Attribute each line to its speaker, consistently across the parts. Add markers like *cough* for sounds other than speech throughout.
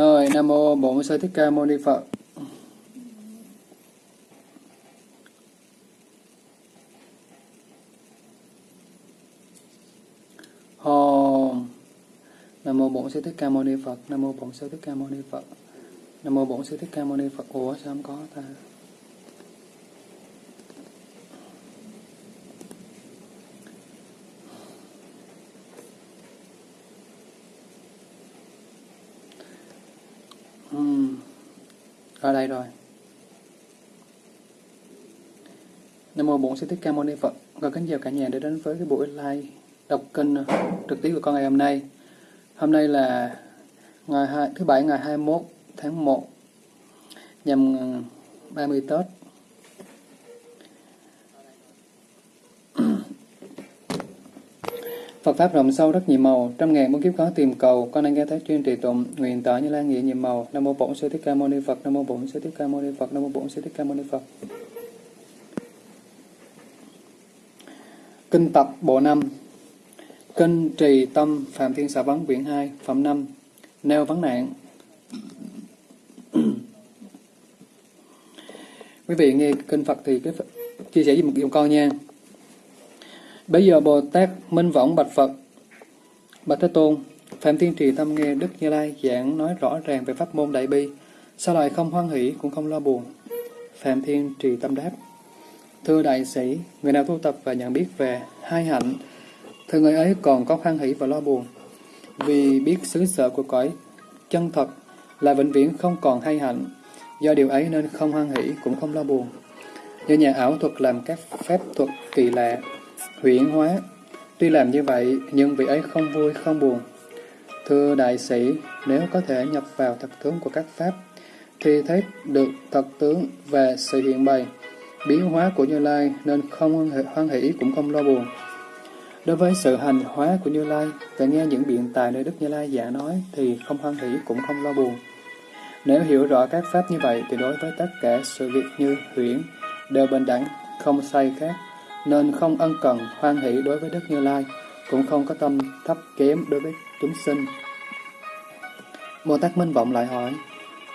Speaker 1: Rồi, Nam Mô Bổn Sư Thích Ca Mâu Ni Phật. Hồ Nam Mô Bổn Sư Thích Ca Mâu Ni Phật. Nam Mô Bổn Sư Thích Ca Mâu Ni Phật. Nam Mô Bổn Sư Thích Ca Mâu Ni Phật. Ủa sao không có ta? Ra đây rồi. Nam mô Bổn Sư Thích Ca Mâu Ni Phật. Và kính chào cả nhà đã đến với cái buổi live đọc kinh ờ, trực tiếp của con ngày hôm nay. Hôm nay là ngày 2, thứ bảy ngày 21 tháng 1 nhằm ờ, 30 Tết. Phật Pháp rộng sâu rất nhiều màu, trăm ngàn muôn kiếp khó tìm cầu, con đang nghe thấy chuyên trì tụng, nguyện tỏ như lan nghĩa nhiều màu. Nam mô Bổn Sư Thích Ca Mâu Ni Phật, Nam mô Bổn Sư Thích Ca Mâu Ni Phật, Nam mô Bổn Sư Thích Ca Mâu Ni Phật. Kinh tập bộ 5 Kinh trì tâm Phạm Thiên Xà Vấn quyển 2 Phẩm 5 Nêu vấn nạn. Quý vị nghe kinh Phật thì cái chia sẻ với một điều con nha. Bây giờ Bồ Tát Minh Võng bạch Phật Bạch Thế Tôn Phạm Thiên Trì Tâm nghe Đức Như Lai giảng nói rõ ràng về pháp môn Đại Bi Sao lại không hoan hỷ cũng không lo buồn Phạm Thiên Trì Tâm đáp Thưa đại sĩ, người nào tu tập và nhận biết về hai hạnh, thì người ấy còn có hoan hỷ và lo buồn. Vì biết xứ sở của cõi chân thật là vĩnh viễn không còn hai hạnh, do điều ấy nên không hoan hỷ cũng không lo buồn. do nhà ảo thuật làm các phép thuật kỳ lạ, huyễn hóa, tuy làm như vậy nhưng vị ấy không vui không buồn. Thưa đại sĩ, nếu có thể nhập vào thật tướng của các pháp, thì thấy được thật tướng và sự hiện bày, biến hóa của Như Lai nên không hoan hỷ cũng không lo buồn. Đối với sự hành hóa của Như Lai và nghe những biện tài nơi Đức Như Lai giả nói thì không hoan hỷ cũng không lo buồn. Nếu hiểu rõ các pháp như vậy thì đối với tất cả sự việc như huyễn đều bình đẳng, không sai khác, nên không ân cần hoan hỷ đối với Đức Như Lai, cũng không có tâm thấp kém đối với chúng sinh. Bồ Tát Minh Vọng lại hỏi,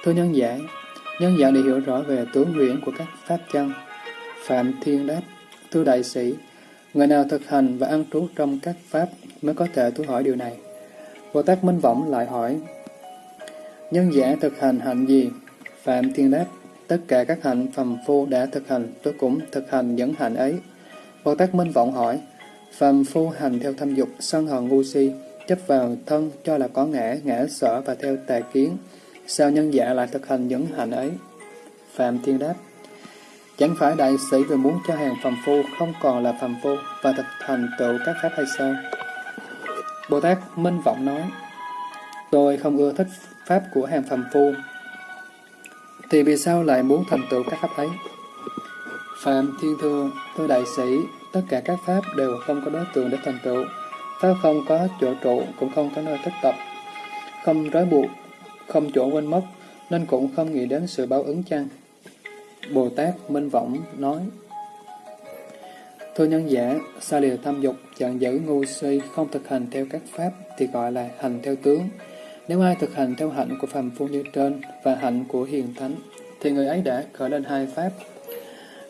Speaker 1: Thưa nhân giả, nhân giả để hiểu rõ về tướng nguyện của các pháp chân, Phạm Thiên đáp, thưa đại sĩ, người nào thực hành và ăn trú trong các pháp mới có thể tôi hỏi điều này. Bồ Tát Minh Vọng lại hỏi, nhân giả thực hành hạnh gì? Phạm Thiên đáp, tất cả các hạnh phàm phu đã thực hành, tôi cũng thực hành những hạnh ấy. Bồ Tát Minh Vọng hỏi, phàm phu hành theo thâm dục, sân hận ngu si, chấp vào thân cho là có ngã, ngã sở và theo tà kiến. Sao nhân giả lại thực hành những hành ấy? Phạm Thiên đáp, Chẳng phải đại sĩ vừa muốn cho hàng phàm phu không còn là phàm phu và thực thành tựu các pháp hay sao? Bồ Tát Minh Vọng nói, Tôi không ưa thích pháp của hàng phàm phu, thì vì sao lại muốn thành tựu các pháp ấy? Phạm Thiên Thưa, thưa đại sĩ, tất cả các pháp đều không có đối tượng để thành tựu. Pháp không có chỗ trụ, cũng không có nơi thích tập, không trói buộc, không chỗ quên mất, nên cũng không nghĩ đến sự báo ứng chăng? Bồ Tát Minh Võng nói Thưa nhân giả, xa lìa tham dục, chặn giữ ngu si, không thực hành theo các pháp thì gọi là hành theo tướng. Nếu ai thực hành theo hạnh của phàm phu như trên và hạnh của hiền thánh, thì người ấy đã khởi lên hai pháp.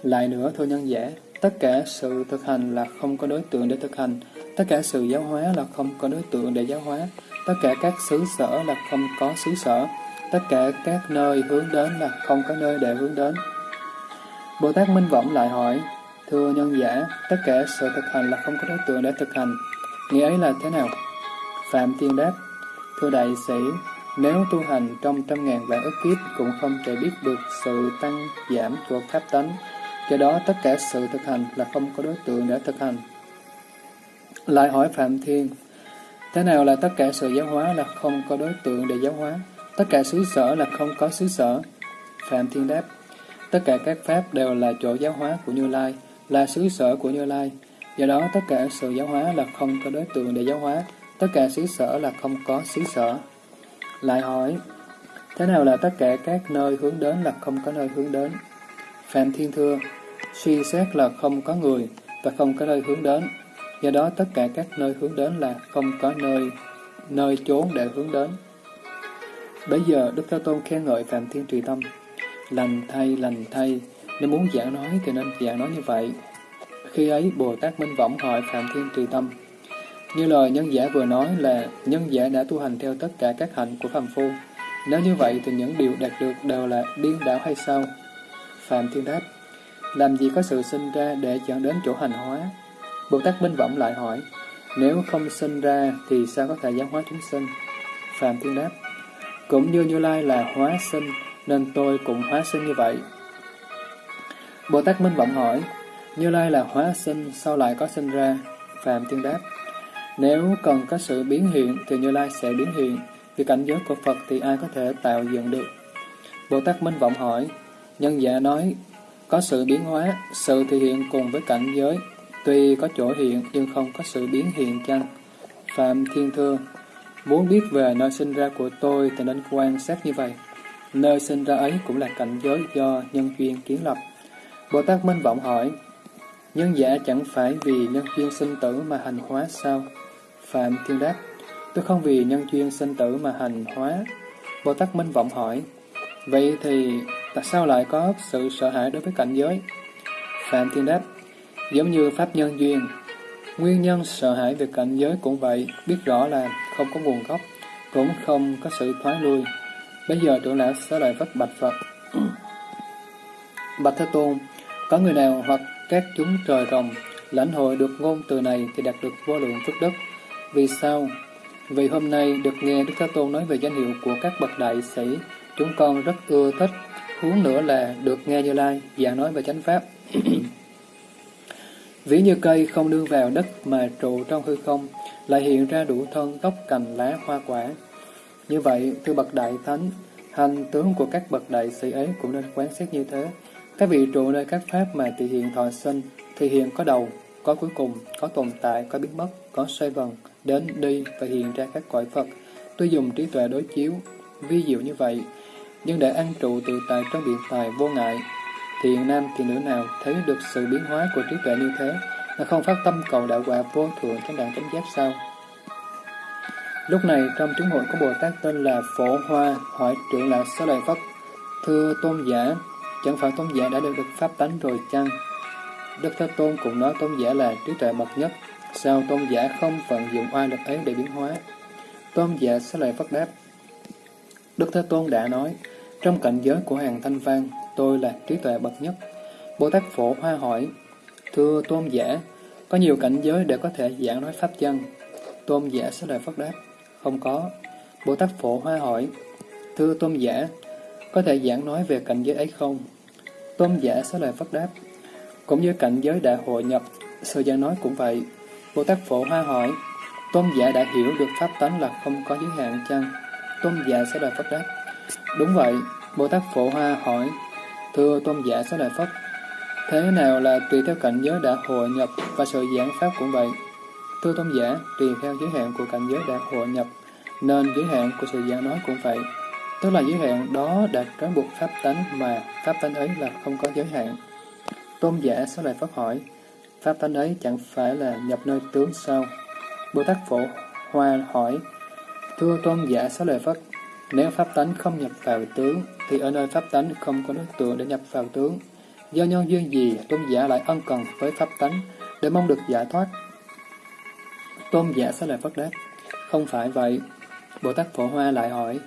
Speaker 1: Lại nữa, thưa nhân giả, tất cả sự thực hành là không có đối tượng để thực hành, tất cả sự giáo hóa là không có đối tượng để giáo hóa, tất cả các xứ sở là không có xứ sở, tất cả các nơi hướng đến là không có nơi để hướng đến. Bồ Tát Minh Võng lại hỏi, Thưa nhân giả, tất cả sự thực hành là không có đối tượng để thực hành. Nghĩa ấy là thế nào? Phạm Thiên đáp, Thưa đại sĩ, nếu tu hành trong trăm ngàn vạn ức kiếp cũng không thể biết được sự tăng giảm của pháp tánh, do đó tất cả sự thực hành là không có đối tượng để thực hành. Lại hỏi Phạm Thiên, thế nào là tất cả sự giáo hóa là không có đối tượng để giáo hóa, tất cả xứ sở là không có xứ sở? Phạm Thiên đáp, Tất cả các pháp đều là chỗ giáo hóa của Như Lai, là xứ sở của Như Lai. Do đó, tất cả sự giáo hóa là không có đối tượng để giáo hóa, tất cả xứ sở là không có xứ sở. Lại hỏi, thế nào là tất cả các nơi hướng đến là không có nơi hướng đến? Phạm Thiên Thưa, suy xét là không có người và không có nơi hướng đến. Do đó, tất cả các nơi hướng đến là không có nơi nơi chốn để hướng đến. Bây giờ Đức Thế Tôn khen ngợi Phạm Thiên Trì Tâm. Lành thay, lành thay, nếu muốn giảng nói thì nên giảng nói như vậy. Khi ấy Bồ Tát Minh Võng hỏi Phạm Thiên Trì Tâm. Như lời nhân giả vừa nói là nhân giả đã tu hành theo tất cả các hạnh của phàm phu. Nếu như vậy thì những điều đạt được đều là điên đảo hay sao? Phạm Thiên đáp, làm gì có sự sinh ra để dẫn đến chỗ hành hóa? Bồ Tát Minh Võng lại hỏi, nếu không sinh ra thì sao có thể giáo hóa chúng sinh? Phạm Thiên đáp, cũng như Như Lai là hóa sinh, nên tôi cũng hóa sinh như vậy. Bồ Tát Minh Vọng hỏi, Như Lai là hóa sinh, sao lại có sinh ra? Phạm Thiên đáp, nếu cần có sự biến hiện thì Như Lai sẽ biến hiện, vì cảnh giới của Phật thì ai có thể tạo dựng được? Bồ Tát Minh Vọng hỏi, nhân giả nói, có sự biến hóa, sự thể hiện cùng với cảnh giới, tuy có chỗ hiện nhưng không có sự biến hiện chăng? Phạm Thiên Thưa, muốn biết về nơi sinh ra của tôi thì nên quan sát như vậy. Nơi sinh ra ấy cũng là cảnh giới do nhân duyên kiến lập. Bồ Tát Minh Vọng hỏi, nhân giả chẳng phải vì nhân duyên sinh tử mà hành hóa sao? Phạm Thiên đáp, tôi không vì nhân duyên sinh tử mà hành hóa. Bồ Tát Minh Vọng hỏi, vậy thì tại sao lại có sự sợ hãi đối với cảnh giới? Phạm Thiên đáp, giống như Pháp nhân duyên, nguyên nhân sợ hãi về cảnh giới cũng vậy, biết rõ là không có nguồn gốc, cũng không có sự thoái lui. Bây giờ trưởng lão sẽ lại vất bạch Phật. Bạch Thế Tôn, có người nào hoặc các chúng trời rồng lãnh hội được ngôn từ này thì đạt được vô lượng phước đức. Vì sao? Vì hôm nay được nghe Đức Thế Tôn nói về danh hiệu của các bậc đại sĩ, chúng con rất ưa thích, huống nữa là được nghe Như Lai giảng nói về chánh pháp. *clears throat* Ví như cây không đưa vào đất mà trụ trong hư không, lại hiện ra đủ thân gốc cành lá hoa quả. Như vậy, thưa bậc đại thánh, hành tướng của các bậc đại sĩ ấy cũng nên quán xét như thế. Các vị trụ nơi các pháp mà thị hiện thọ sinh, thị hiện có đầu, có cuối cùng, có tồn tại, có biến mất, có xoay vần, đến đi và hiện ra các cõi Phật. Tôi dùng trí tuệ đối chiếu, vi diệu như vậy, nhưng để ăn trụ tự tại trong biện tài vô ngại, thiện nam thì nữ nào thấy được sự biến hóa của trí tuệ như thế, mà không phát tâm cầu đạo quả vô thượng trong đàn chánh giác sao? Lúc này trong chúng hội có Bồ Tát tên là Phổ Hoa hỏi trưởng lão Xá Lợi Phất, Thưa tôn giả, chẳng phải tôn giả đã được được pháp tánh rồi chăng? Đức Thế Tôn cũng nói tôn giả là trí tuệ bậc nhất, sao tôn giả không vận dụng oai lực ấy để biến hóa? Tôn giả Xá Lợi Phất đáp, Đức Thế Tôn đã nói, trong cảnh giới của hàng thanh văn, tôi là trí tuệ bậc nhất. Bồ Tát Phổ Hoa hỏi, Thưa tôn giả, có nhiều cảnh giới để có thể giảng nói pháp chân. Tôn giả sẽ lời Phất đáp, không có. Bồ Tát Phổ Hoa hỏi, Thưa tôn giả, có thể giảng nói về cảnh giới ấy không? Tôn giả sẽ lời Phất đáp, cũng như cảnh giới đã hội nhập, sự giảng nói cũng vậy. Bồ Tát Phổ Hoa hỏi, tôn giả đã hiểu được pháp tánh là không có giới hạn chăng? Tôn giả sẽ lời Phất đáp, đúng vậy. Bồ Tát Phổ Hoa hỏi, thưa tôn giả Xá Lợi Phất, thế nào là tùy theo cảnh giới đã hội nhập và sự giảng pháp cũng vậy? Thưa tôn giả, tùy theo giới hạn của cảnh giới đã hội nhập, nên giới hạn của sự giảng nói cũng vậy. Tức là giới hạn đó đã trói buộc pháp tánh mà pháp tánh ấy là không có giới hạn. Tôn giả Xá Lợi Phất hỏi, pháp tánh ấy chẳng phải là nhập nơi tướng sao? Bồ Tát Phổ Hoa hỏi, Thưa tôn giả sáu Lợi Phất, nếu pháp tánh không nhập vào tướng, thì ở nơi pháp tánh không có đối tượng để nhập vào tướng. Do nhân duyên gì tôn giả lại ân cần với pháp tánh để mong được giải thoát? Tôn giả sẽ lại Phất đáp, không phải vậy. Bồ Tát Phổ Hoa lại hỏi,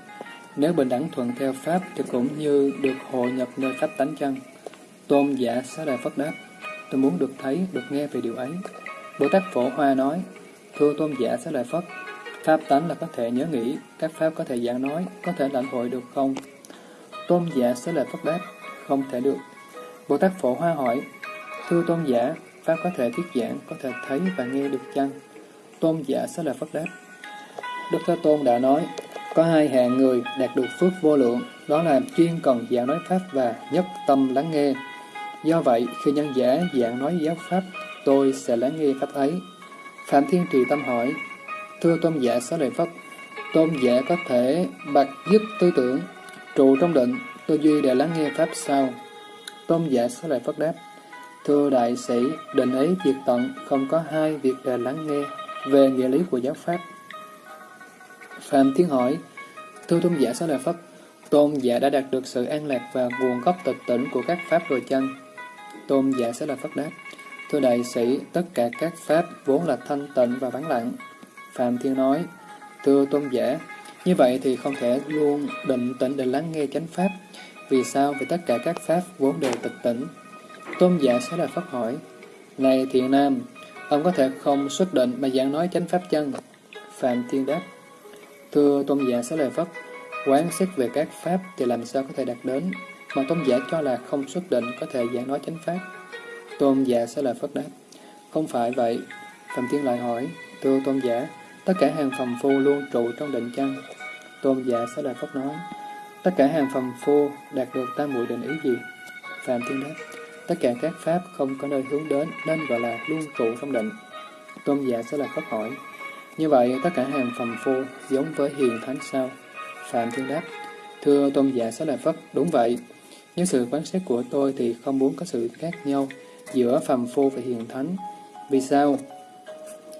Speaker 1: nếu bình đẳng thuận theo Pháp thì cũng như được hội nhập nơi Pháp tánh chăng? Tôn giả sẽ lại Phất đáp, tôi muốn được thấy, được nghe về điều ấy. Bồ Tát Phổ Hoa nói, thưa Tôn giả sẽ lại Phất, Pháp tánh là có thể nhớ nghĩ, các Pháp có thể giảng nói, có thể lãnh hội được không? Tôn giả sẽ là phật đáp, không thể được. Bồ Tát Phổ Hoa hỏi, thưa Tôn giả, Pháp có thể thuyết giảng, có thể thấy và nghe được chăng? Tôn giả sẽ là phật đáp, Đức Thế Tôn đã nói, có hai hạng người đạt được phước vô lượng, đó là chuyên cần giảng nói Pháp và nhất tâm lắng nghe. Do vậy, khi nhân giả giảng nói giáo Pháp, tôi sẽ lắng nghe Pháp ấy. Phạm Thiên Trì Tâm hỏi, Thưa tôn giả Xá Lợi Phất, tôn giả có thể bạc dứt tư tưởng, trụ trong định, tư duy để lắng nghe Pháp sao? Tôn giả Xá Lợi Phất đáp, Thưa đại sĩ, định ấy diệt tận, không có hai việc để lắng nghe về nghĩa lý của giáo Pháp. Phạm tiến hỏi, Thưa tôn giả Xá Lợi Phất, tôn giả đã đạt được sự an lạc và nguồn gốc tịch tỉnh của các pháp rồi chăng? Tôn giả Xá Lợi Phất đáp, Thưa đại sĩ, tất cả các pháp vốn là thanh tịnh và vắng lặng. Phạm Thiên nói, Thưa tôn giả, như vậy thì không thể luôn định tĩnh để lắng nghe chánh pháp. Vì sao? Vì tất cả các pháp vốn đều tịch tỉnh. Tôn giả sẽ là phát hỏi, Này thiện nam, ông có thể không xuất định mà giảng nói chánh pháp chân? Phạm Thiên đáp, Thưa tôn giả sẽ lời Phất, quán xét về các pháp thì làm sao có thể đạt đến, mà tôn giả cho là không xuất định có thể giảng nói chánh pháp. Tôn giả sẽ lời Phất đáp, không phải vậy. Phạm Thiên lại hỏi, thưa tôn giả, tất cả hàng phàm phu luôn trụ trong định chân Tôn giả sẽ là Phất nói, tất cả hàng phàm phu đạt được tam muội định ý gì? Phạm Thiên đáp, tất cả các pháp không có nơi hướng đến nên gọi là luôn trụ trong định. Tôn giả sẽ là Phất hỏi, như vậy tất cả hàng phàm phu giống với hiền thánh sao? Phạm Thiên đáp, thưa tôn giả sẽ là Phất, đúng vậy. Nhưng sự quán xét của tôi thì không muốn có sự khác nhau giữa phàm phu và hiền thánh. Vì sao?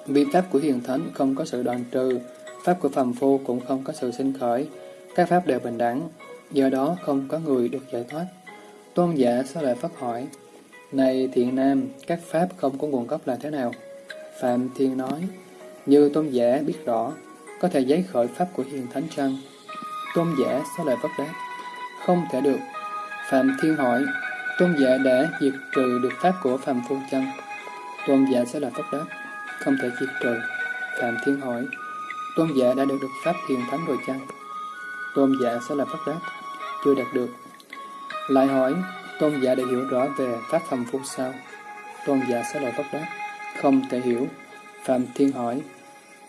Speaker 1: Vì pháp của hiền thánh không có sự đoạn trừ, pháp của phàm phu cũng không có sự sinh khởi, các pháp đều bình đẳng, do đó không có người được giải thoát. Tôn giả sao lại phát hỏi, Này thiện nam, các pháp không có nguồn gốc là thế nào? Phạm Thiên nói, như tôn giả biết rõ, có thể giấy khởi pháp của hiền thánh chăng? Tôn giả sao lại phát đáp, không thể được. Phạm Thiên hỏi, tôn giả đã diệt trừ được pháp của phàm phu chăng? Tôn giả sẽ là phát đáp, không thể diệt trừ. Phạm Thiên hỏi, tôn giả đã được được pháp hiền thánh rồi chăng? Tôn giả sẽ là phát đáp, chưa đạt được. Lại hỏi, tôn giả đã hiểu rõ về pháp thầm phu sao? Tôn giả sẽ là phát đáp, không thể hiểu. Phạm Thiên hỏi,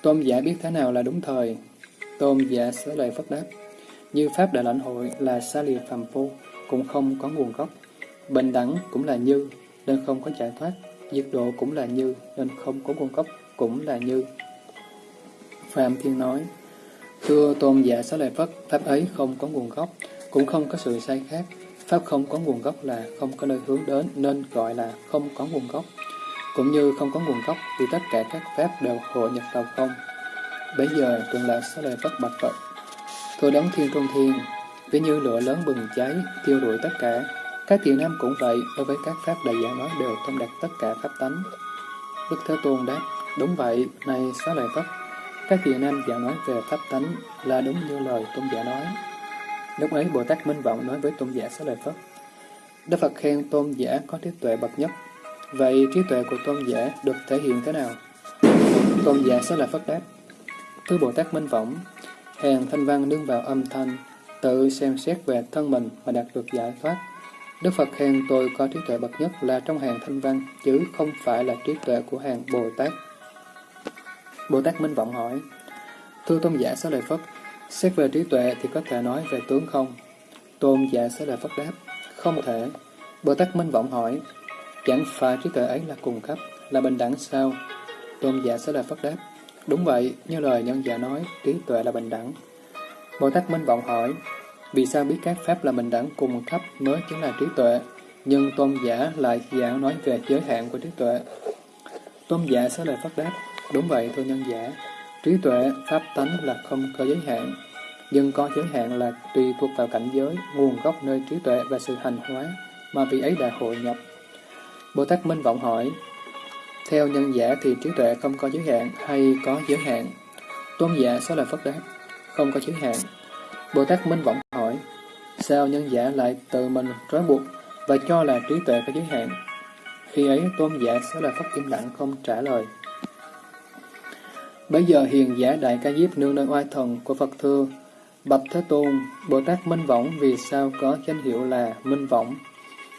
Speaker 1: tôn giả biết thế nào là đúng thời? Tôn giả sẽ lời phát đáp, như pháp đã lãnh hội là xa lìa phàm phu, cũng không có nguồn gốc. Bình đẳng cũng là như, nên không có giải thoát nhiệt độ cũng là như, nên không có nguồn gốc, cũng là như. Phạm Thiên nói, Thưa tôn giả xá lợi Phất, pháp ấy không có nguồn gốc, cũng không có sự sai khác. Pháp không có nguồn gốc là không có nơi hướng đến, nên gọi là không có nguồn gốc. Cũng như không có nguồn gốc vì tất cả các pháp đều hội nhập vào không. Bây giờ tuần là xá lợi Phất bạch Phật. Thưa đấng thiên trung thiên, ví như lửa lớn bừng cháy, tiêu rụi tất cả. Các thiện nam cũng vậy, đối với các pháp đại giả nói đều thông đạt tất cả pháp tánh. Đức Thế Tôn đáp, đúng vậy, này xá lợi Phất, các thiện nam giảng nói về pháp tánh là đúng như lời tôn giả nói. Lúc ấy Bồ Tát Minh Vọng nói với tôn giả xá lợi Phất. Đức Phật khen tôn giả có trí tuệ bậc nhất. Vậy trí tuệ của tôn giả được thể hiện thế nào? Tôn giả xá lợi Phất đáp. Thưa Bồ Tát Minh Vọng, hàng thanh văn nương vào âm thanh, tự xem xét về thân mình mà đạt được giải thoát. Đức Phật khen tôi có trí tuệ bậc nhất là trong hàng thanh văn, chứ không phải là trí tuệ của hàng Bồ Tát. Bồ Tát Minh Vọng hỏi, Thưa Tôn giả Xá Lợi Phất, xét về trí tuệ thì có thể nói về tướng không? Tôn giả Xá Lợi Phất đáp, không thể. Bồ Tát Minh Vọng hỏi, chẳng phải trí tuệ ấy là cùng cấp, là bình đẳng sao? Tôn giả Xá Lợi Phất đáp, đúng vậy, như lời nhân giả nói, trí tuệ là bình đẳng. Bồ Tát Minh Vọng hỏi, vì sao biết các pháp là bình đẳng cùng cấp mới chính là trí tuệ, nhưng tôn giả lại giảng nói về giới hạn của trí tuệ? Tôn giả sẽ lời phát đáp, Đúng vậy, thưa nhân giả, trí tuệ, pháp tánh là không có giới hạn, nhưng có giới hạn là tùy thuộc vào cảnh giới, nguồn gốc nơi trí tuệ và sự hành hóa mà vị ấy đã hội nhập. Bồ Tát Minh Vọng hỏi, theo nhân giả thì trí tuệ không có giới hạn hay có giới hạn? Tôn giả sẽ lời phát đáp, không có giới hạn. Bồ Tát Minh Vọng hỏi, sao nhân giả lại tự mình trói buộc và cho là trí tuệ có giới hạn? Khi ấy tôn giả sẽ là phát im lặng không trả lời. Bây giờ hiền giả đại ca diếp nương nơi oai thần của Phật thưa, Bạch Thế Tôn, Bồ Tát Minh Võng vì sao có danh hiệu là Minh Võng?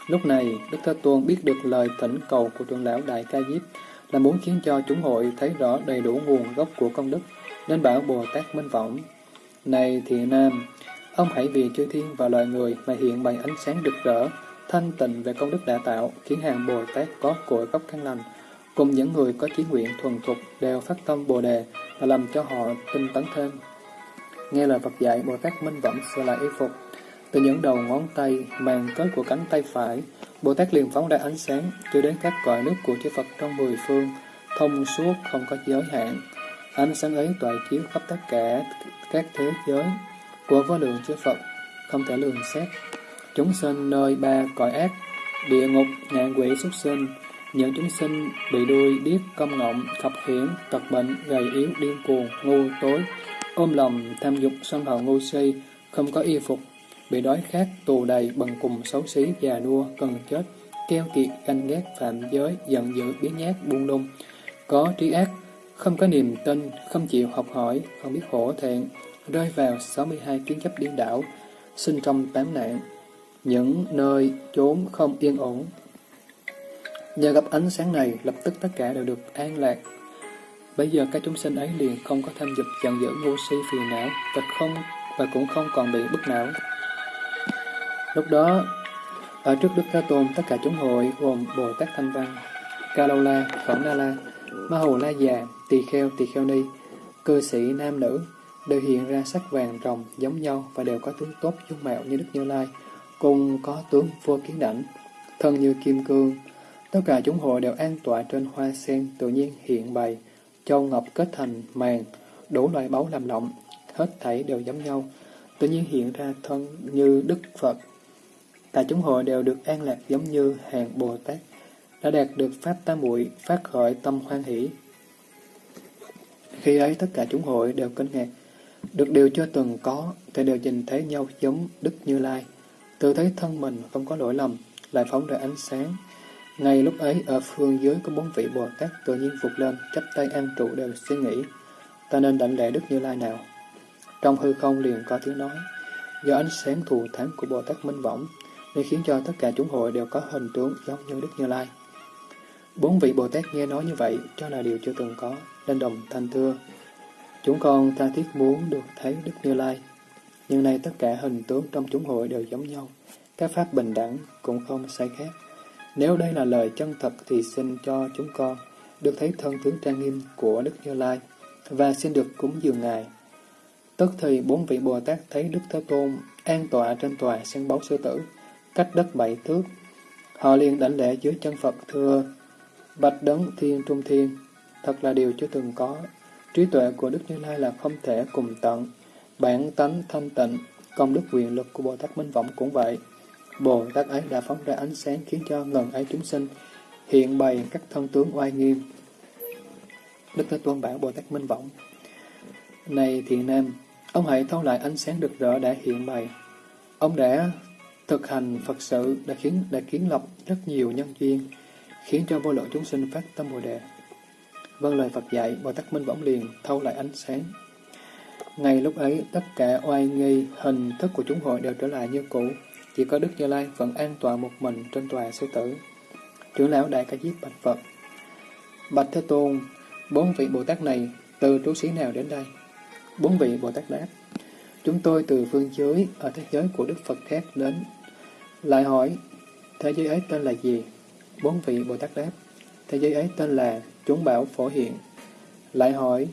Speaker 1: Lúc này, Đức Thế Tôn biết được lời thỉnh cầu của trưởng lão Đại Ca Diếp là muốn khiến cho chúng hội thấy rõ đầy đủ nguồn gốc của công đức, nên bảo Bồ Tát Minh Võng. Này thiện nam, ông hãy vì chư thiên và loài người mà hiện bày ánh sáng rực rỡ, thanh tịnh về công đức đã tạo, khiến hàng Bồ Tát có cội gốc căn lành, cùng những người có chí nguyện thuần thục đều phát tâm Bồ Đề và làm cho họ tinh tấn thêm. Nghe lời Phật dạy, Bồ Tát Minh vẫn sửa lại y phục. Từ những đầu ngón tay, màn kết của cánh tay phải, Bồ Tát liền phóng ra ánh sáng, cho đến các cõi nước của chư Phật trong mười phương, thông suốt không có giới hạn. Ánh sáng ấy tỏa chiếu khắp tất cả các thế giới, của vô lượng chư Phật, không thể lường xét. Chúng sinh nơi ba cõi ác, địa ngục, nạn quỷ xuất sinh, những chúng sinh bị đuôi, điếc, công ngọng, khập khiển, tật bệnh, gầy yếu, điên cuồng, ngu, tối, ôm lòng, tham dục, sân hận ngu si, không có y phục, bị đói khát, tù đầy, bần cùng, xấu xí, già nua, cần chết, keo kiệt, ganh ghét, phạm giới, giận dữ, biến nhát, buông lung, có trí ác, không có niềm tin, không chịu học hỏi, không biết hổ thẹn, rơi vào 62 kiến chấp điên đảo, sinh trong tám nạn, những nơi chốn không yên ổn. Nhờ gặp ánh sáng này, lập tức tất cả đều được an lạc. Bây giờ các chúng sinh ấy liền không có tham dục giận dữ ngu si phiền não, và không và cũng không còn bị bức não. Lúc đó, ở trước Đức Thế Tôn, tất cả chúng hội gồm Bồ Tát Thanh Văn, Ca Lâu La, Na La, Ma Hù La Già, Tỳ Kheo, Tỳ Kheo Ni, cư sĩ nam nữ, đều hiện ra sắc vàng rồng giống nhau và đều có tướng tốt dung mạo như Đức Như Lai, cùng có tướng vô kiến đảnh, thân như kim cương. Tất cả chúng hội đều an tọa trên hoa sen tự nhiên hiện bày, châu ngọc kết thành màng đủ loại báu làm lộng, hết thảy đều giống nhau, tự nhiên hiện ra thân như Đức Phật. Cả chúng hội đều được an lạc giống như hàng Bồ Tát, đã đạt được Pháp Tam Muội phát khởi tâm hoan hỷ. Khi ấy tất cả chúng hội đều kinh ngạc, được điều chưa từng có, thì đều nhìn thấy nhau giống Đức Như Lai. Tự thấy thân mình không có lỗi lầm, lại phóng ra ánh sáng. Ngay lúc ấy, ở phương dưới có bốn vị Bồ Tát tự nhiên phục lên, chắp tay an trụ đều suy nghĩ. Ta nên đảnh lễ Đức Như Lai nào? Trong hư không liền có tiếng nói, do ánh sáng thù thắng của Bồ Tát Minh Võng, nên khiến cho tất cả chúng hội đều có hình tướng giống như Đức Như Lai. Bốn vị Bồ Tát nghe nói như vậy, cho là điều chưa từng có, nên đồng thanh thưa. Chúng con tha thiết muốn được thấy Đức Như Lai, nhưng nay tất cả hình tướng trong chúng hội đều giống nhau, các pháp bình đẳng cũng không sai khác. Nếu đây là lời chân thật thì xin cho chúng con được thấy thân tướng trang nghiêm của Đức Như Lai và xin được cúng dường Ngài. Tức thì bốn vị Bồ Tát thấy Đức Thế Tôn an tọa trên tòa sân báu sư tử, cách đất bảy thước. Họ liền đảnh lễ dưới chân Phật thưa, Bạch đấng thiên trung thiên, thật là điều chưa từng có. Trí tuệ của Đức Như Lai là không thể cùng tận. Bản tánh thanh tịnh, công đức quyền lực của Bồ Tát Minh Võng cũng vậy. Bồ Tát ấy đã phóng ra ánh sáng khiến cho ngần ấy chúng sinh hiện bày các thân tướng oai nghiêm. Đức Thế Tôn bảo Bồ Tát Minh Võng Này thiện nam, ông hãy thâu lại ánh sáng rực rỡ đã hiện bày. Ông đã thực hành Phật sự đã khiến đã kiến lập rất nhiều nhân duyên, khiến cho vô lượng chúng sinh phát tâm Bồ Đề. Vâng lời Phật dạy, Bồ Tát Minh Võng liền thâu lại ánh sáng. Ngay lúc ấy, tất cả oai nghi, hình thức của chúng hội đều trở lại như cũ. Chỉ có Đức Như Lai vẫn an tọa một mình trên tòa sư tử. Trưởng lão Đại Ca Diếp bạch Phật. Bạch Thế Tôn, bốn vị Bồ Tát này từ trú sĩ nào đến đây? Bốn vị Bồ Tát đáp. Chúng tôi từ phương giới, ở thế giới của Đức Phật khác đến. Lại hỏi, thế giới ấy tên là gì? Bốn vị Bồ Tát đáp. Thế giới ấy tên là chúng bảo phổ hiện. Lại hỏi,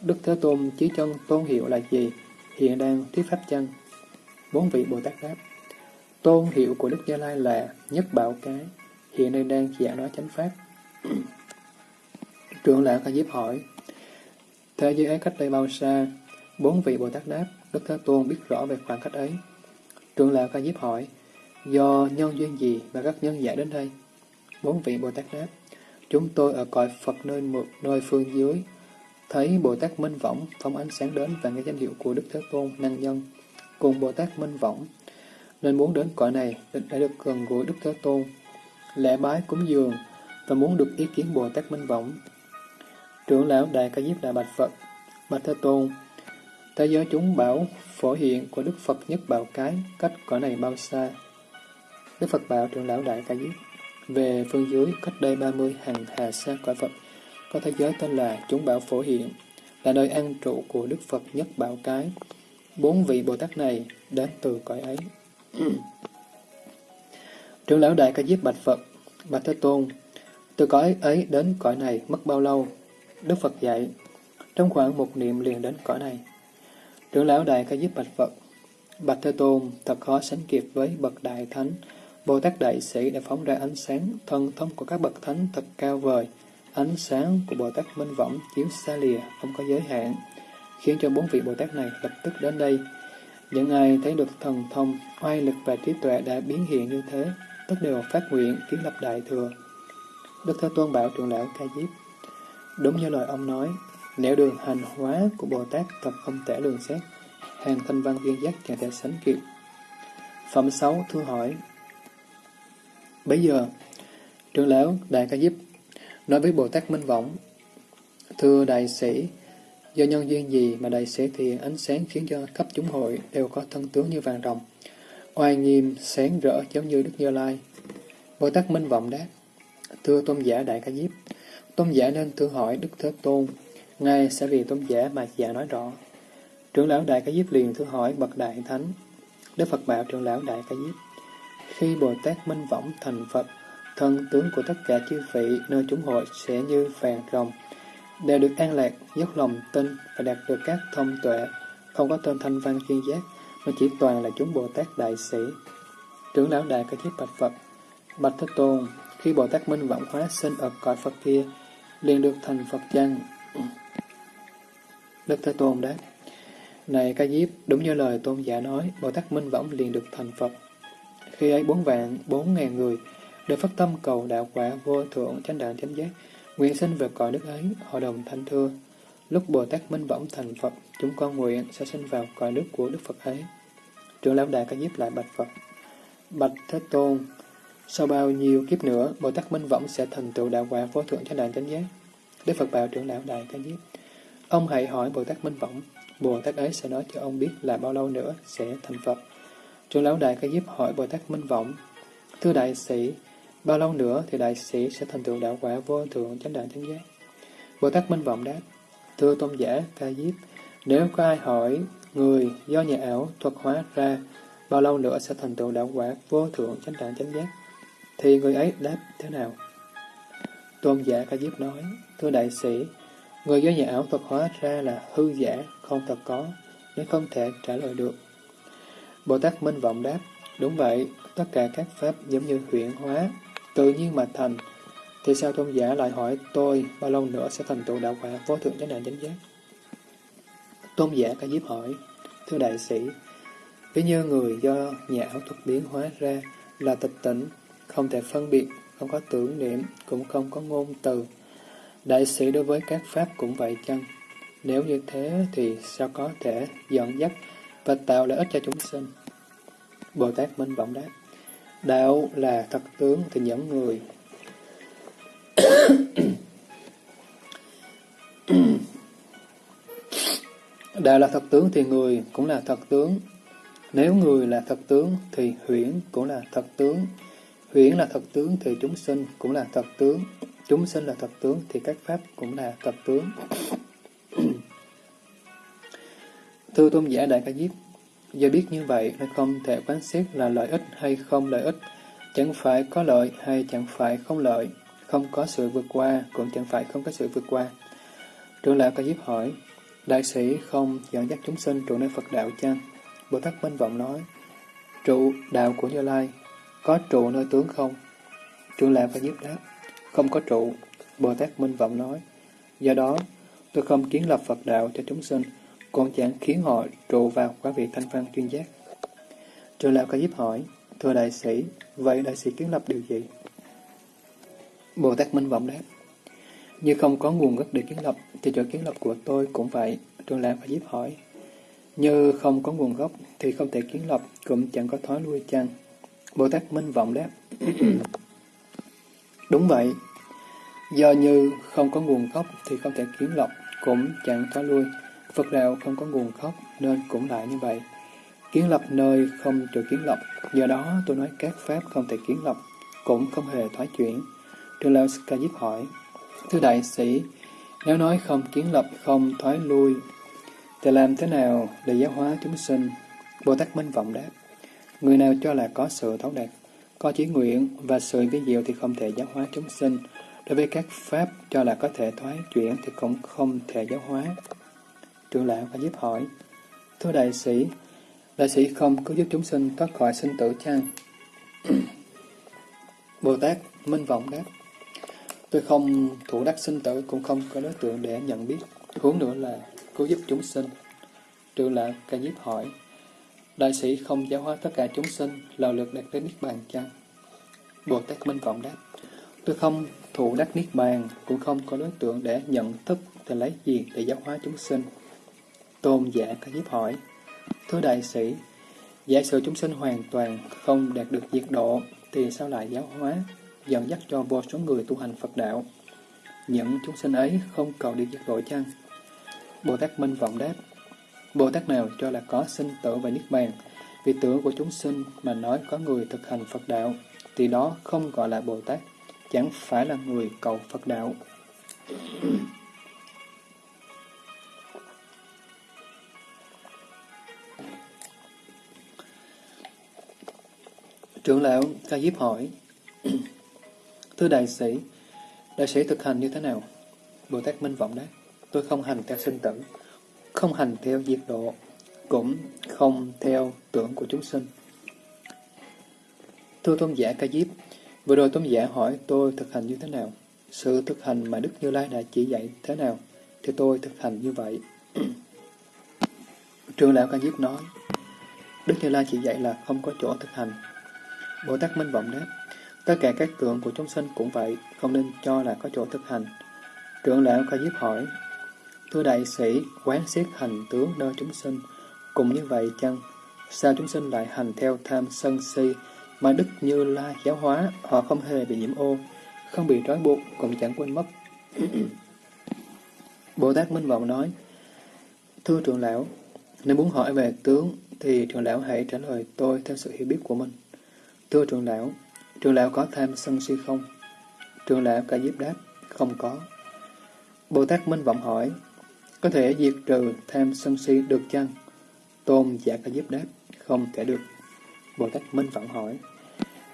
Speaker 1: Đức Thế Tôn chí chân tôn hiệu là gì? Hiện đang thuyết pháp chân. Bốn vị Bồ Tát đáp. Tôn hiệu của Đức Gia Lai là nhất bảo cái, hiện nay đang giảng nói chánh pháp. *clears throat* Trưởng lão Ca Diếp hỏi, Thế giới ấy cách đây bao xa? Bốn vị Bồ Tát đáp, Đức Thế Tôn biết rõ về khoảng cách ấy. Trưởng lão Ca Diếp hỏi, do nhân duyên gì mà các nhân giải đến đây? Bốn vị Bồ Tát đáp, chúng tôi ở cõi Phật nơi một nơi phương dưới, thấy Bồ Tát Minh Võng phóng ánh sáng đến và nghe danh hiệu của Đức Thế Tôn năng nhân, cùng Bồ Tát Minh Võng, nên muốn đến cõi này để được gần gũi Đức Thế Tôn, lễ bái cúng dường và muốn được ý kiến Bồ Tát Minh Võng. Trưởng lão Đại Ca Diếp Đại Bạch Phật, Bạch Thế Tôn, thế giới chúng bảo phổ hiện của Đức Phật nhất bảo cái cách cõi này bao xa? Đức Phật bảo trưởng lão Đại Ca Diếp, về phương dưới cách đây 30 hàng hà xa quả Phật, có thế giới tên là chúng bảo phổ hiện, là nơi an trụ của Đức Phật nhất bảo cái. Bốn vị Bồ Tát này đến từ cõi ấy. *clears throat* Trưởng lão Đại Ca Diếp Bạch Phật, Bạch Thế Tôn, từ cõi ấy đến cõi này mất bao lâu? Đức Phật dạy, trong khoảng một niệm liền đến cõi này. Trưởng lão Đại Ca Diếp Bạch Phật, Bạch Thế Tôn thật khó sánh kịp với bậc Đại Thánh, Bồ Tát Đại Sĩ đã phóng ra ánh sáng, thân thông của các bậc thánh thật cao vời. Ánh sáng của Bồ Tát Minh Võng chiếu xa lìa, không có giới hạn, khiến cho bốn vị Bồ Tát này lập tức đến đây. Những ai thấy được thần thông, oai lực và trí tuệ đã biến hiện như thế, tất đều phát nguyện kiến lập đại thừa. Đức Thế Tôn bảo trưởng lão Ca Diếp, đúng như lời ông nói, nếu đường hành hóa của Bồ Tát thật không thể lường xét, hàng thanh văn viên giác chẳng thể sánh kịp. Phẩm 6 thưa hỏi Bây giờ, trưởng lão Đại Ca Diếp nói với Bồ Tát Minh Võng, Thưa đại sĩ, do nhân duyên gì mà đại sĩ thì ánh sáng khiến cho khắp chúng hội đều có thân tướng như vàng rồng, oai nghiêm, sáng rỡ giống như Đức Như Lai. Bồ Tát Minh Vọng đáp, Thưa tôn giả Đại Ca Diếp, tôn giả nên thử hỏi Đức Thế Tôn, Ngài sẽ vì tôn giả mà giả nói rõ. Trưởng lão Đại Ca Diếp liền thử hỏi bậc Đại Thánh. Đức Phật bảo trưởng lão Đại Ca Diếp, khi Bồ Tát Minh Võng thành Phật, thân tướng của tất cả chư vị nơi chúng hội sẽ như vàng rồng, đều được an lạc, dốc lòng tin và đạt được các thông tuệ, không có tên thanh văn chuyên giác, mà chỉ toàn là chúng Bồ Tát Đại Sĩ. Trưởng lão Đại Ca Diếp bạch Phật, bạch Thế Tôn, khi Bồ Tát Minh Võng hóa sinh ở cõi Phật kia, liền được thành Phật chăng? Đức Thế Tôn đáp, Này Ca Diếp, đúng như lời Tôn giả nói, Bồ Tát Minh Võng liền được thành Phật. Khi ấy bốn vạn, bốn ngàn người đều phát tâm cầu đạo quả vô thượng chánh đạo chánh giác, nguyện sinh về cõi nước ấy, hội đồng thanh thưa. Lúc Bồ Tát Minh Võng thành Phật, chúng con nguyện sẽ sinh vào cõi nước của Đức Phật ấy. Trưởng lão đại ca diếp lại bạch Phật. Bạch Thế Tôn, sau bao nhiêu kiếp nữa, Bồ Tát Minh Võng sẽ thành tựu đạo quả vô thượng chánh đạo chánh giác. Đức Phật bảo trưởng lão đại ca diếp. Ông hãy hỏi Bồ Tát Minh Võng, Bồ Tát ấy sẽ nói cho ông biết là bao lâu nữa sẽ thành Phật. Trưởng lão đại ca diếp hỏi Bồ Tát Minh vọng Thưa đại sĩ, bao lâu nữa thì đại sĩ sẽ thành tựu đạo quả vô thượng chánh đạo chánh giác? Bồ Tát Minh Vọng đáp, Thưa tôn giả ca diếp, nếu có ai hỏi người do nhà ảo thuật hóa ra bao lâu nữa sẽ thành tựu đạo quả vô thượng chánh đạo chánh giác, thì người ấy đáp thế nào? Tôn giả ca diếp nói, Thưa đại sĩ, người do nhà ảo thuật hóa ra là hư giả, không thật có, nên không thể trả lời được. Bồ Tát Minh Vọng đáp, đúng vậy, tất cả các pháp giống như huyện hóa, tự nhiên mà thành, thì sao tôn giả lại hỏi tôi bao lâu nữa sẽ thành tựu đạo quả vô thượng chánh đạo chánh giác? Tôn giả ca diếp hỏi, thưa đại sĩ, ví như người do nhà ảo thuật biến hóa ra là tịch tỉnh, không thể phân biệt, không có tưởng niệm, cũng không có ngôn từ. Đại sĩ đối với các pháp cũng vậy chăng? Nếu như thế thì sao có thể dẫn dắt và tạo lợi ích cho chúng sinh? Bồ Tát Minh Vọng đáp, đạo là thật tướng thì những người. *coughs* đạo là thật tướng thì người cũng là thật tướng. Nếu người là thật tướng thì huyễn cũng là thật tướng. Huyễn là thật tướng thì chúng sinh cũng là thật tướng. Chúng sinh là thật tướng thì các pháp cũng là thật tướng. Thưa tôn giả Đại Ca Diếp, do biết như vậy nên không thể quán xét là lợi ích hay không lợi ích, chẳng phải có lợi hay chẳng phải không lợi, không có sự vượt qua cũng chẳng phải không có sự vượt qua. Trưởng lão Ca Diếp hỏi, Đại sĩ không dẫn dắt chúng sinh trụ nơi Phật đạo chăng? Bồ Tát Minh Vọng nói, trụ đạo của Như Lai, có trụ nơi tướng không? Trưởng lão Ca Diếp đáp, không có trụ. Bồ Tát Minh Vọng nói, do đó tôi không kiến lập Phật đạo cho chúng sinh, còn chẳng khiến họ trụ vào quả vị thanh văn chuyên giác. Trường lão ca diếp hỏi, thưa đại sĩ, vậy đại sĩ kiến lập điều gì? Bồ Tát Minh Vọng đáp, như không có nguồn gốc để kiến lập, thì chỗ kiến lập của tôi cũng vậy. Trường lão ca diếp hỏi, như không có nguồn gốc thì không thể kiến lập, cũng chẳng có thói lui chăng? Bồ Tát Minh Vọng đáp, *clears throat* đúng vậy. Do như không có nguồn gốc thì không thể kiến lập, cũng chẳng thói lui. Phật đạo không có nguồn gốc nên cũng lại như vậy. Kiến lập nơi không trừ kiến lập, do đó tôi nói các pháp không thể kiến lập, cũng không hề thoái chuyển. Trường lão Ca Diếp hỏi, Thưa đại sĩ, nếu nói không kiến lập, không thoái lui, thì làm thế nào để giáo hóa chúng sinh? Bồ Tát Minh Vọng đáp, người nào cho là có sự thấu đạt, có chí nguyện và sự vi diệu thì không thể giáo hóa chúng sinh. Đối với các pháp cho là có thể thoái chuyển thì cũng không thể giáo hóa. Trưởng lão và giúp hỏi, Thưa đại sĩ, đại sĩ không có giúp chúng sinh thoát khỏi sinh tử chăng? *clears throat* Bồ Tát Minh Vọng đáp, Tôi không thủ đắc sinh tử cũng không có đối tượng để nhận biết. Huống nữa là cứu giúp chúng sinh. Trưởng lão ca diếp hỏi, Đại sĩ không giáo hóa tất cả chúng sinh, lào lượt đạt đến Niết Bàn chăng? Bồ Tát Minh Vọng đáp, tôi không thủ đắc Niết Bàn, cũng không có đối tượng để nhận thức thì lấy gì để giáo hóa chúng sinh. Tôn giả ca diếp hỏi, Thưa đại sĩ, giả sử chúng sinh hoàn toàn không đạt được diệt độ, thì sao lại giáo hóa, dẫn dắt cho vô số người tu hành Phật đạo? Những chúng sinh ấy không cầu đi diệt độ chăng? Bồ Tát Minh Vọng đáp, Bồ Tát nào cho là có sinh tử và Niết Bàn, vì tưởng của chúng sinh mà nói có người thực hành Phật đạo, thì đó không gọi là Bồ Tát, chẳng phải là người cầu Phật đạo. Trưởng lão Ca Diếp hỏi, *clears throat* Thưa đại sĩ, đại sĩ thực hành như thế nào? Bồ Tát Minh Vọng đáp, tôi không hành theo sinh tử, không hành theo diệt độ, cũng không theo tưởng của chúng sinh. Thưa tôn giả Ca Diếp, vừa rồi tôn giả hỏi tôi thực hành như thế nào? Sự thực hành mà Đức Như Lai đã chỉ dạy thế nào? Thì tôi thực hành như vậy. *clears throat* Trường lão Ca Diếp nói, Đức Như Lai chỉ dạy là không có chỗ thực hành. Bồ Tát Minh Vọng đáp, tất cả các tượng của chúng sinh cũng vậy, không nên cho là có chỗ thực hành. Trưởng lão khai Diếp hỏi, Thưa đại sĩ, quán xét hành tướng nơi chúng sinh, cũng như vậy chăng? Sao chúng sinh lại hành theo tham sân si, mà Đức Như Lai giáo hóa, họ không hề bị nhiễm ô, không bị trói buộc, cũng chẳng quên mất. *clears throat* Bồ Tát Minh Vọng nói, Thưa trưởng lão, nếu muốn hỏi về tướng, thì trưởng lão hãy trả lời tôi theo sự hiểu biết của mình. Thưa trưởng lão, trưởng lão có tham sân si không? Trưởng lão cả diếp đáp, không có. Bồ Tát Minh Vọng hỏi, có thể diệt trừ tham sân si được chăng? Tôn giả cả giúp đáp, không thể được. Bồ Tát Minh Vọng hỏi,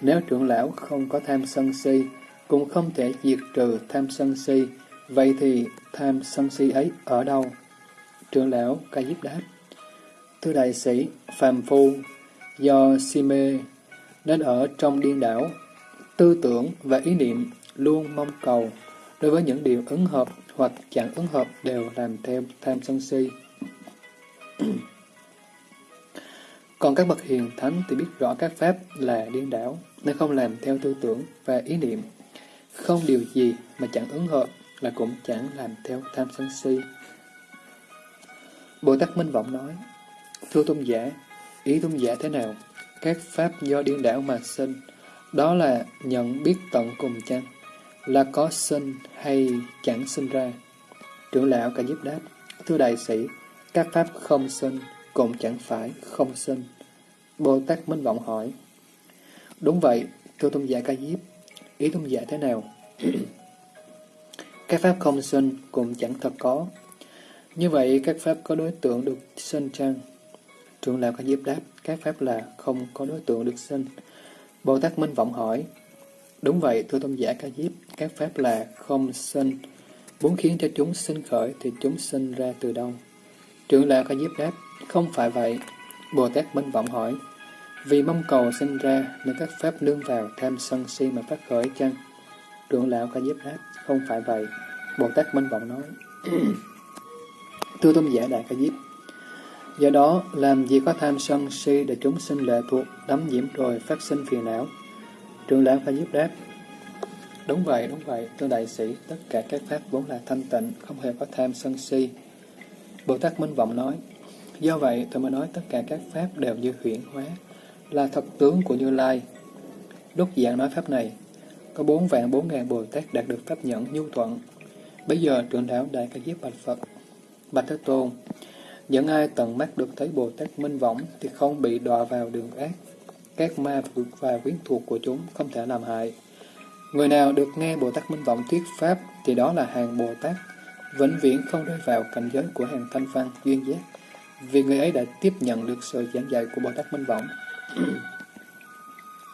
Speaker 1: nếu trưởng lão không có tham sân si, cũng không thể diệt trừ tham sân si, vậy thì tham sân si ấy ở đâu? Trưởng lão ca diếp đáp, Thưa đại sĩ, phàm phu, do si mê nên ở trong điên đảo, tư tưởng và ý niệm luôn mong cầu đối với những điều ứng hợp hoặc chẳng ứng hợp đều làm theo tham sân si. *clears throat* Còn các bậc hiền thánh thì biết rõ các pháp là điên đảo, nên không làm theo tư tưởng và ý niệm. Không điều gì mà chẳng ứng hợp là cũng chẳng làm theo tham sân si. Bồ Tát Minh Vọng nói, Thưa tôn giả, ý tôn giả thế nào? Các pháp do điên đảo mà sinh, đó là nhận biết tận cùng chăng? Là có sinh hay chẳng sinh ra? Trưởng lão cả giúp đáp, Thưa đại sĩ, các pháp không sinh, cũng chẳng phải không sinh. Bồ Tát Minh Vọng hỏi, Đúng vậy, thưa tôn giả ca diếp, ý tôn giả thế nào? *clears throat* các pháp không sinh cũng chẳng thật có. Như vậy, các pháp có đối tượng được sinh chăng? Trưởng lão ca diếp đáp, các pháp là không có đối tượng được sinh. Bồ Tát Minh Vọng hỏi, Đúng vậy, thưa tôn giả ca diếp, các pháp là không sinh, muốn khiến cho chúng sinh khởi thì chúng sinh ra từ đâu? Trưởng lão ca diếp đáp, không phải vậy. Bồ Tát Minh Vọng hỏi, vì mong cầu sinh ra nên các pháp nương vào tham sân si mà phát khởi chăng? Trưởng lão ca diếp đáp, không phải vậy. Bồ Tát Minh Vọng nói, *clears throat* Thưa tôn giả Đại ca diếp, do đó làm gì có tham sân si để chúng sinh lệ thuộc, đắm nhiễm rồi phát sinh phiền não? Trưởng lão phải giúp đáp, Đúng vậy, đúng vậy, thưa đại sĩ, tất cả các pháp vốn là thanh tịnh, không hề có tham sân si. Bồ Tát Minh Vọng nói, do vậy tôi mới nói tất cả các pháp đều như huyển hóa, là thật tướng của Như Lai. Lúc giảng nói pháp này, có bốn vạn bốn ngàn Bồ Tát đạt được pháp nhẫn nhu thuận. Bây giờ trưởng lão Đại Ca Diếp Bạch Phật, Bạch Thế Tôn, những ai tận mắt được thấy Bồ Tát Minh Võng thì không bị đọa vào đường ác. Các ma và quyến thuộc của chúng không thể làm hại. Người nào được nghe Bồ Tát Minh Vọng thuyết Pháp thì đó là hàng Bồ Tát, vĩnh viễn không rơi vào cảnh giới của hàng thanh văn, duyên giác, vì người ấy đã tiếp nhận được sự giảng dạy của Bồ Tát Minh Vọng.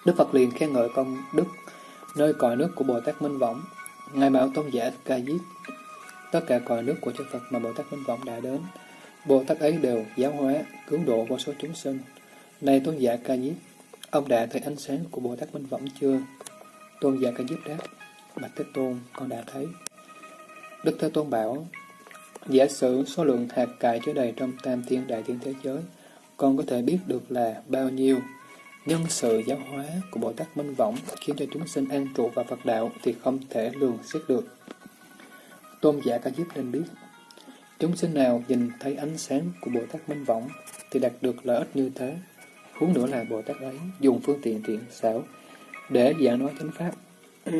Speaker 1: Đức Phật liền khen ngợi công đức nơi cõi nước của Bồ Tát Minh Võng, Ngài bảo tôn giả ca diếp. Tất cả cõi nước của chư Phật mà Bồ Tát Minh Võng đã đến, Bồ Tát ấy đều giáo hóa, cứu độ vô số chúng sinh. Này tôn giả ca diếp, ông đã thấy ánh sáng của Bồ Tát Minh Võng chưa? Tôn giả ca diếp đáp, Bạch Thế Tôn, con đã thấy. Đức Thế Tôn bảo, giả sử số lượng hạt cải chứa đầy trong tam thiên đại thiên thế giới, con có thể biết được là bao nhiêu nhân sự giáo hóa của Bồ Tát Minh Võng khiến cho chúng sinh an trụ vào Phật đạo thì không thể lường xét được. Tôn giả Ca Diếp nên biết, chúng sinh nào nhìn thấy ánh sáng của Bồ Tát Minh Võng thì đạt được lợi ích như thế. Huống nữa là Bồ Tát ấy dùng phương tiện thiện xảo để giảng nói chánh pháp. *clears throat*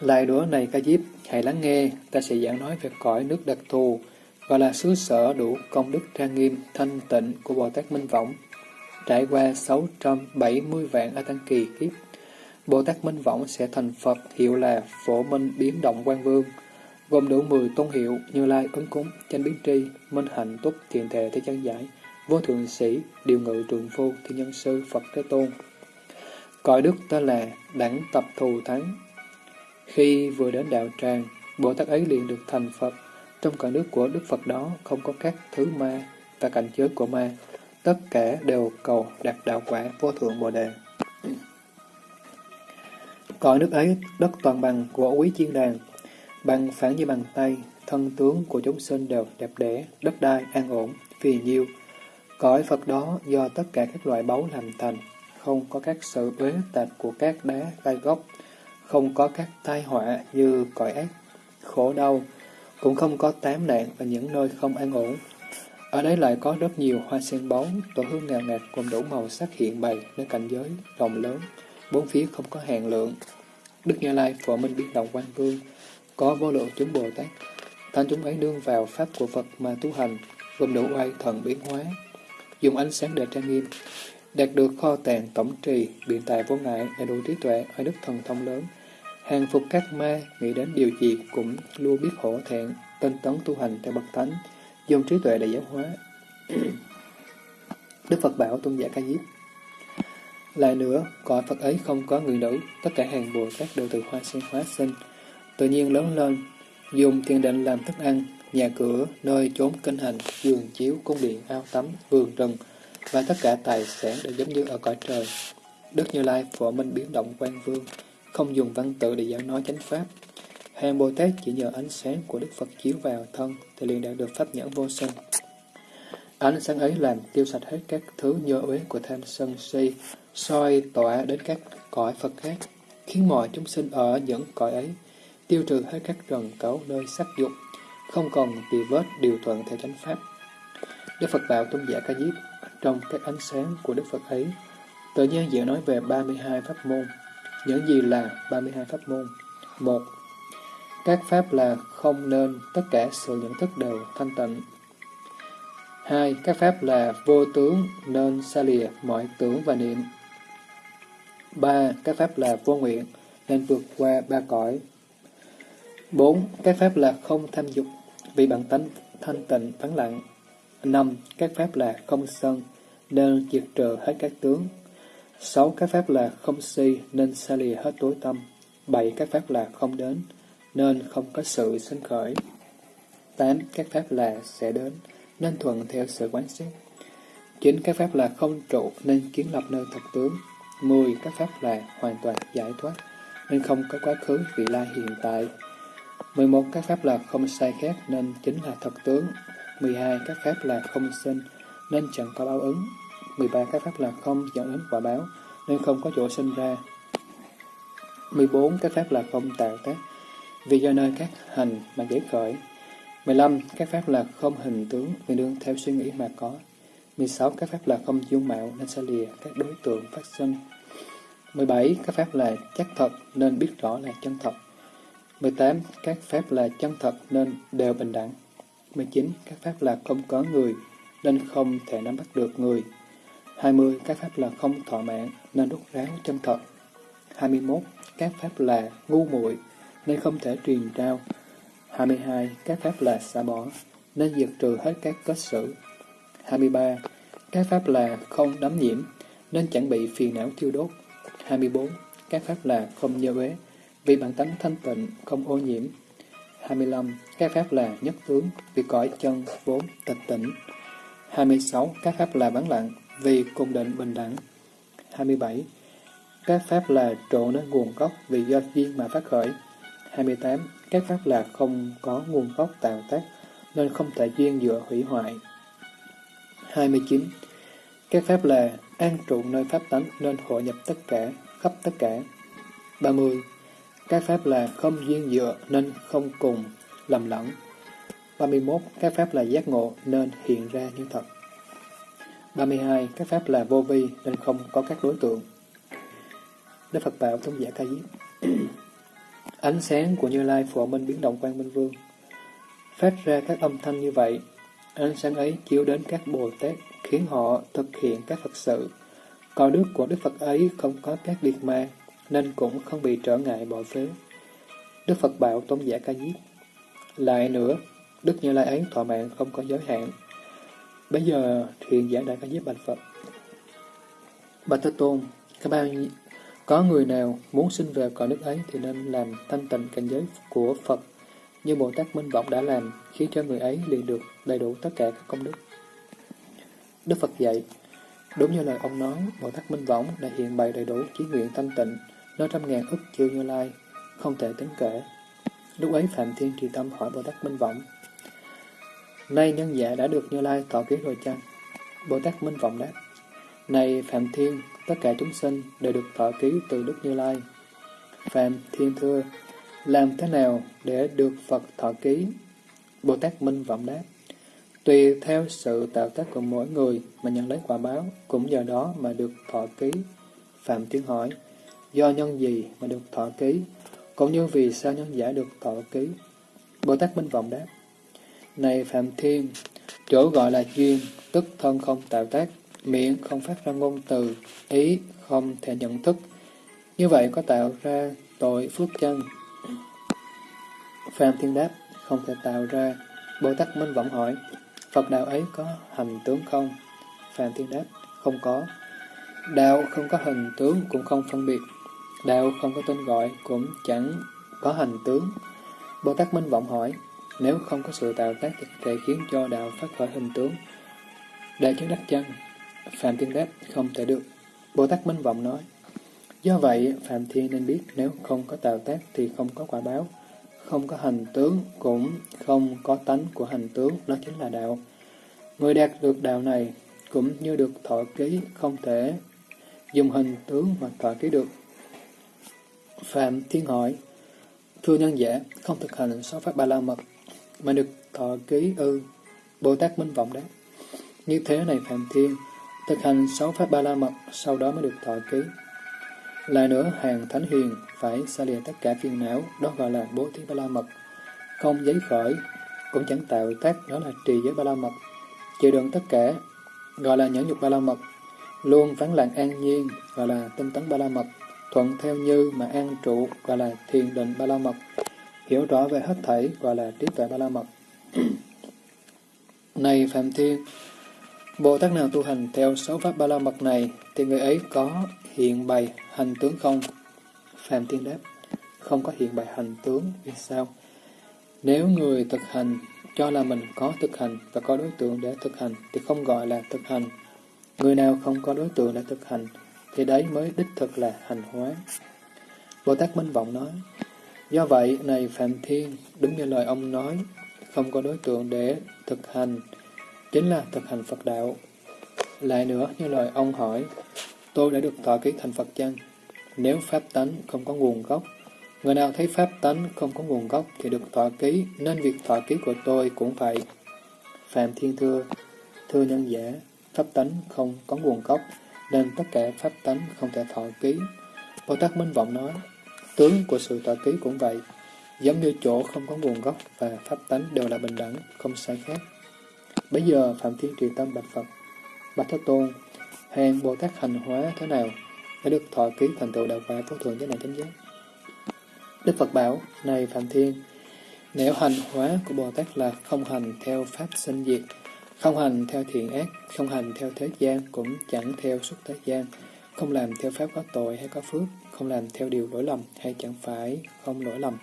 Speaker 1: Lại đũa này Ca Diếp, hãy lắng nghe, ta sẽ giảng nói về cõi nước đặc thù, gọi là xứ sở đủ công đức trang nghiêm, thanh tịnh của Bồ Tát Minh Võng. Trải qua 670 vạn A Tăng Kỳ kiếp, Bồ Tát Minh Võng sẽ thành Phật hiệu là Phổ Minh Biến Động Quan Vương, gồm đủ 10 tôn hiệu như Lai, Ứng Cúng, Chánh Biến Tri, Minh Hạnh, Túc, thiền Thệ, Thế Chân Giải, Vô Thượng Sĩ, Điều Ngự, Trường Phu, Thiên Nhân Sư, Phật Thế Tôn. Cõi đức tên là Đẳng Tập Thù Thắng. Khi vừa đến đạo tràng, Bồ Tát ấy liền được thành Phật. Trong cõi nước của Đức Phật đó không có các thứ ma và cảnh giới của ma. Tất cả đều cầu đạt đạo quả vô thượng Bồ Đề. Cõi nước ấy, đất toàn bằng của quý chiên đàn, bằng phản như bằng tay, thân tướng của chúng sinh đều đẹp đẽ, đất đai an ổn, vì nhiêu. Cõi Phật đó do tất cả các loại báu làm thành, không có các sự uế tạp của các đá gai gốc, không có các tai họa như cõi ác, khổ đau, cũng không có tám nạn và những nơi không an ổn. Ở đấy lại có rất nhiều hoa sen bóng, tổ hương ngào ngạt cùng đủ màu sắc hiện bày nơi cảnh giới rộng lớn, bốn phía không có hàng lượng. Đức Như Lai phổ minh biến đồng quan vương, có vô lượng chúng Bồ Tát, thanh chúng ấy nương vào pháp của Phật mà tu hành, gồm đủ oai thần biến hóa, dùng ánh sáng để trang nghiêm, đạt được kho tàng tổng trì, biện tài vô ngại, đầy đủ trí tuệ, ở đức thần thông lớn, hàng phục các ma, nghĩ đến điều gì cũng luôn biết hổ thẹn, tinh tấn tu hành theo bậc thánh, dùng trí tuệ để giáo hóa. *coughs* Đức Phật bảo tôn giả ca diếp. Lại nữa, cõi Phật ấy không có người nữ, tất cả hàng Bồ Tát đều từ hoa sen hóa sinh, tự nhiên lớn lên, dùng tiền định làm thức ăn, nhà cửa, nơi trốn kinh hành, giường chiếu, cung điện, ao tắm, vườn rừng, và tất cả tài sản đều giống như ở cõi trời. Đức Như Lai phổ minh biến động quan vương, không dùng văn tự để giảng nói chánh pháp. Hàng Bồ Tát chỉ nhờ ánh sáng của Đức Phật chiếu vào thân thì liền đạt được pháp nhãn vô sinh. Ánh sáng ấy làm tiêu sạch hết các thứ nhơ uế của tham sân si, soi tỏa đến các cõi Phật khác, khiến mọi chúng sinh ở những cõi ấy tiêu trừ hết các trần cấu nơi sắc dục, không còn bị vết điều thuận theo chánh pháp. Đức Phật bảo tôn giả ca diếp, trong các ánh sáng của Đức Phật ấy, tự nhiên dễ nói về 32 pháp môn. Những gì là 32 pháp môn? một Các pháp là không nên tất cả sự nhận thức đều thanh tịnh. hai Các pháp là vô tướng nên xa lìa mọi tưởng và niệm. ba Các pháp là vô nguyện nên vượt qua ba cõi. 4. Các pháp là không tham dục, vì bản tánh thanh tịnh vắng lặng. 5. Các pháp là không sân, nên diệt trừ hết các tướng. 6. Các pháp là không si, nên xa lìa hết tối tâm. 7. Các pháp là không đến, nên không có sự sinh khởi. 8. Các pháp là sẽ đến, nên thuận theo sự quán xét. 9. Các pháp là không trụ, nên kiến lập nơi thật tướng. 10. Các pháp là hoàn toàn giải thoát, nên không có quá khứ, vị lai hiện tại. 11. Các pháp là không sai khác nên chính là thật tướng. 12. Các pháp là không sinh nên chẳng có báo ứng. 13. Các pháp là không dẫn đến quả báo nên không có chỗ sinh ra. 14. Các pháp là không tạo tác vì do nơi các hành mà dễ khởi. 15. Các pháp là không hình tướng vì đương theo suy nghĩ mà có. 16. Các pháp là không dung mạo nên sẽ lìa các đối tượng phát sinh. 17. Các pháp là chắc thật nên biết rõ là chân thật. 18. Các pháp là chân thật nên đều bình đẳng. 19. Các pháp là không có người nên không thể nắm bắt được người. 20. Các pháp là không thọ mạng nên rút ráo chân thật. 21. Các pháp là ngu muội nên không thể truyền trao. 22. Các pháp là xả bỏ nên diệt trừ hết các kết xử. 23. Các pháp là không đắm nhiễm nên chẳng bị phiền não thiêu đốt. 24. Các pháp là không nhơ uế vì bản tánh thanh tịnh, không ô nhiễm. 25. Các pháp là nhất tướng, vì cõi chân vốn tịch tỉnh. 26. Các pháp là vắng lặng, vì cùng định bình đẳng. 27. Các pháp là trụ nơi nguồn gốc, vì do duyên mà phát khởi. 28. Các pháp là không có nguồn gốc tạo tác, nên không thể duyên dựa hủy hoại. 29. Các pháp là an trụ nơi pháp tánh nên hội nhập tất cả, khắp tất cả. 30. Các pháp là không duyên dựa nên không cùng, lầm lẫn. 31. Các pháp là giác ngộ nên hiện ra như thật. 32. Các pháp là vô vi nên không có các đối tượng. Đức Phật bảo Tôn giả Ca *clears throat* Diếp Ánh sáng của Như Lai phổ minh biến động quang minh vương phát ra các âm thanh như vậy. Ánh sáng ấy chiếu đến các Bồ Tát khiến họ thực hiện các Phật sự. Còn đức của Đức Phật ấy không có các liệt ma nên cũng không bị trở ngại bỏ phiếu. Đức Phật bảo Tôn giả Ca Diếp Lại nữa, Đức Như Lai ấy thọ mạng không có giới hạn. Bây giờ thiền giả đại ca diếp bạch Phật. Bạch Thế Tôn, các bao có người nào muốn sinh về cõi nước ấy thì nên làm thanh tịnh cảnh giới của Phật như Bồ Tát Minh Vọng đã làm, khiến cho người ấy liền được đầy đủ tất cả các công đức. Đức Phật dạy, đúng như lời ông nói, Bồ Tát Minh Võng đã hiện bày đầy đủ chí nguyện thanh tịnh, nó trăm ngàn ức chiêu như lai, không thể tính kể. Lúc ấy Phạm Thiên trì tâm hỏi Bồ Tát Minh vọng: Nay nhân giả đã được Như Lai tỏ kiến rồi chăng? Bồ Tát Minh Vọng đáp, Này Phạm Thiên, tất cả chúng sinh đều được thọ ký từ Đức Như Lai. Phạm Thiên thưa, làm thế nào để được Phật thọ ký? Bồ Tát Minh Vọng đáp, Tùy theo sự tạo tác của mỗi người mà nhận lấy quả báo, cũng nhờ đó mà được thọ ký. Phạm Thiên hỏi, do nhân gì mà được thọ ký, cũng như vì sao nhân giả được thọ ký? Bồ Tát Minh Vọng đáp, Này Phạm Thiên, chỗ gọi là duyên, tức thân không tạo tác, miệng không phát ra ngôn từ, ý không thể nhận thức. Như vậy có tạo ra tội phước chân. Phạm Thiên đáp, không thể tạo ra. Bồ Tát Minh vọng hỏi, Phật đạo ấy có hành tướng không? Phạm Thiên đáp, không có. Đạo không có hình tướng cũng không phân biệt. Đạo không có tên gọi cũng chẳng có hành tướng. Bồ Tát Minh Vọng hỏi, nếu không có sự tạo tác thì có thể khiến cho đạo phát khởi hình tướng. Để chứng đắc chân, Phạm Thiên đáp, không thể được. Bồ Tát Minh Vọng nói, do vậy Phạm Thiên nên biết nếu không có tạo tác thì không có quả báo, không có hành tướng cũng không có tánh của hành tướng, đó chính là đạo. Người đạt được đạo này cũng như được thọ ký không thể dùng hình tướng mà thọ ký được. Phạm Thiên hỏi, Thưa nhân giả, không thực hành sáu pháp ba la mật, mà được thọ ký ư. Bồ Tát Minh Vọng đáp. Như thế này Phạm Thiên, thực hành sáu pháp ba la mật, sau đó mới được thọ ký. Lại nữa, hàng thánh hiền phải xa lìa tất cả phiền não, đó gọi là bố thí ba la mật. Không giấy khởi, cũng chẳng tạo tác, đó là trì giới ba la mật. Chịu đựng tất cả, gọi là nhẫn nhục ba la mật. Luôn vắng lặng an nhiên, gọi là tinh tấn ba la mật. Thuận theo như mà an trụ, gọi là thiền định ba la mật. Hiểu rõ về hết thảy, gọi là trí tuệ ba la mật. Này Phạm Thiên, Bồ Tát nào tu hành theo sáu pháp ba la mật này, thì người ấy có hiện bày hành tướng không? Phạm Thiên đáp, không có hiện bày hành tướng, vì sao? Nếu người thực hành cho là mình có thực hành và có đối tượng để thực hành thì không gọi là thực hành. Người nào không có đối tượng để thực hành thì đấy mới đích thực là hành hóa. Bồ Tát Minh Vọng nói, do vậy này Phạm Thiên, đúng như lời ông nói, không có đối tượng để thực hành, chính là thực hành Phật đạo. Lại nữa, như lời ông hỏi, tôi đã được thọ ký thành Phật chăng? Nếu Pháp tánh không có nguồn gốc, người nào thấy Pháp tánh không có nguồn gốc thì được thọ ký, nên việc thọ ký của tôi cũng vậy. Phạm Thiên Thưa, thưa nhân giả, Pháp tánh không có nguồn gốc, nên tất cả Pháp tánh không thể thọ ký. Bồ Tát Minh Vọng nói, tướng của sự thọ ký cũng vậy, giống như chỗ không có nguồn gốc và Pháp tánh đều là bình đẳng, không sai khác. Bây giờ Phạm Thiên trì tâm bạch Phật, bạch Thế Tôn, hàng Bồ Tát hành hóa thế nào để được thọ ký thành tựu đạo quả vô thượng giới này chánh giác. Đức Phật bảo, này Phạm Thiên, nếu hành hóa của Bồ Tát là không hành theo pháp sinh diệt, không hành theo thiện ác, không hành theo thế gian, cũng chẳng theo xuất thế gian, không làm theo pháp có tội hay có phước, không làm theo điều lỗi lầm hay chẳng phải không lỗi lầm,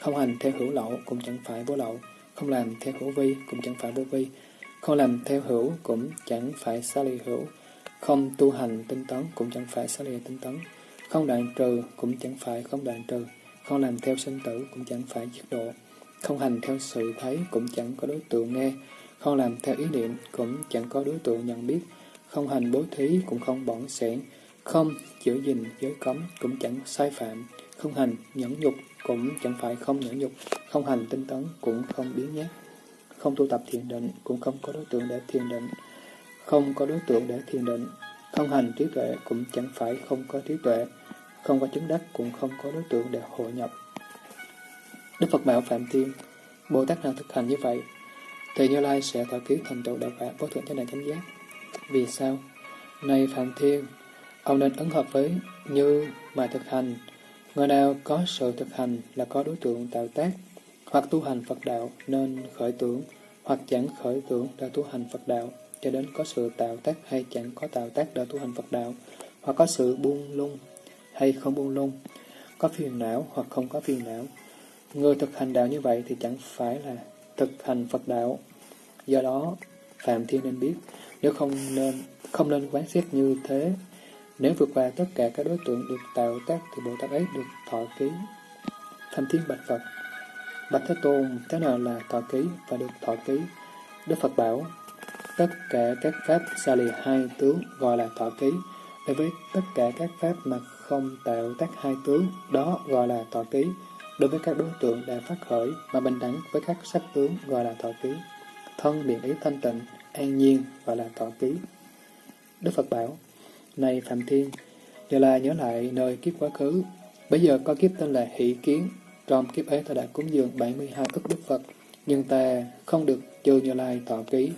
Speaker 1: không hành theo hữu lậu cũng chẳng phải vô lậu, không làm theo hữu vi cũng chẳng phải vô vi, không làm theo hữu cũng chẳng phải xa lì hữu, không tu hành tinh tấn cũng chẳng phải xa lì tinh tấn, không đoạn trừ cũng chẳng phải không đoạn trừ, không làm theo sinh tử cũng chẳng phải giết độ, không hành theo sự thấy cũng chẳng có đối tượng nghe, không làm theo ý niệm, cũng chẳng có đối tượng nhận biết, không hành bố thí, cũng không bỏng sẻn, không giữ gìn giới cấm, cũng chẳng sai phạm, không hành nhẫn nhục, cũng chẳng phải không nhẫn nhục, không hành tinh tấn, cũng không biến nhát, không tu tập thiền định, cũng không có đối tượng để thiền định, không có đối tượng để thiền định, không hành trí tuệ, cũng chẳng phải không có trí tuệ, không có chứng đắc, cũng không có đối tượng để hội nhập. Đức Phật bảo Phạm Thiên, Bồ Tát nào thực hành như vậy, thì Như Lai sẽ thọ ký thành tựu đạo quả vô thượng chánh đẳng chánh giác. Vì sao? Này Phạm Thiên, ông nên ứng hợp với như mà thực hành. Người nào có sự thực hành là có đối tượng tạo tác, hoặc tu hành Phật đạo nên khởi tưởng, hoặc chẳng khởi tưởng đã tu hành Phật đạo, cho đến có sự tạo tác hay chẳng có tạo tác đã tu hành Phật đạo, hoặc có sự buông lung hay không buông lung, có phiền não hoặc không có phiền não. Người thực hành đạo như vậy thì chẳng phải là thực hành Phật đạo. Do đó, Phạm Thiên nên biết, nếu không nên không nên quán xét như thế, nếu vượt qua tất cả các đối tượng được tạo tác thì Bồ Tát ấy được thọ ký. Phạm Thiên bạch Phật, bạch Thế Tôn thế nào là thọ ký và được thọ ký? Đức Phật bảo, tất cả các pháp xa lì hai tướng gọi là thọ ký, đối với tất cả các pháp mà không tạo tác hai tướng, đó gọi là thọ ký. Đối với các đối tượng đã phát khởi mà bình đẳng với các sắc tướng gọi là thọ ký. Thân biện ý thanh tịnh, an nhiên gọi là thọ ký. Đức Phật bảo, Này Phạm Thiên, giờ là nhớ lại nơi kiếp quá khứ. Bây giờ có kiếp tên là Hỷ Kiến. Trong kiếp ấy ta đã cúng dường 72 ức Đức Phật, nhưng ta không được chư Như Lai thọ ký.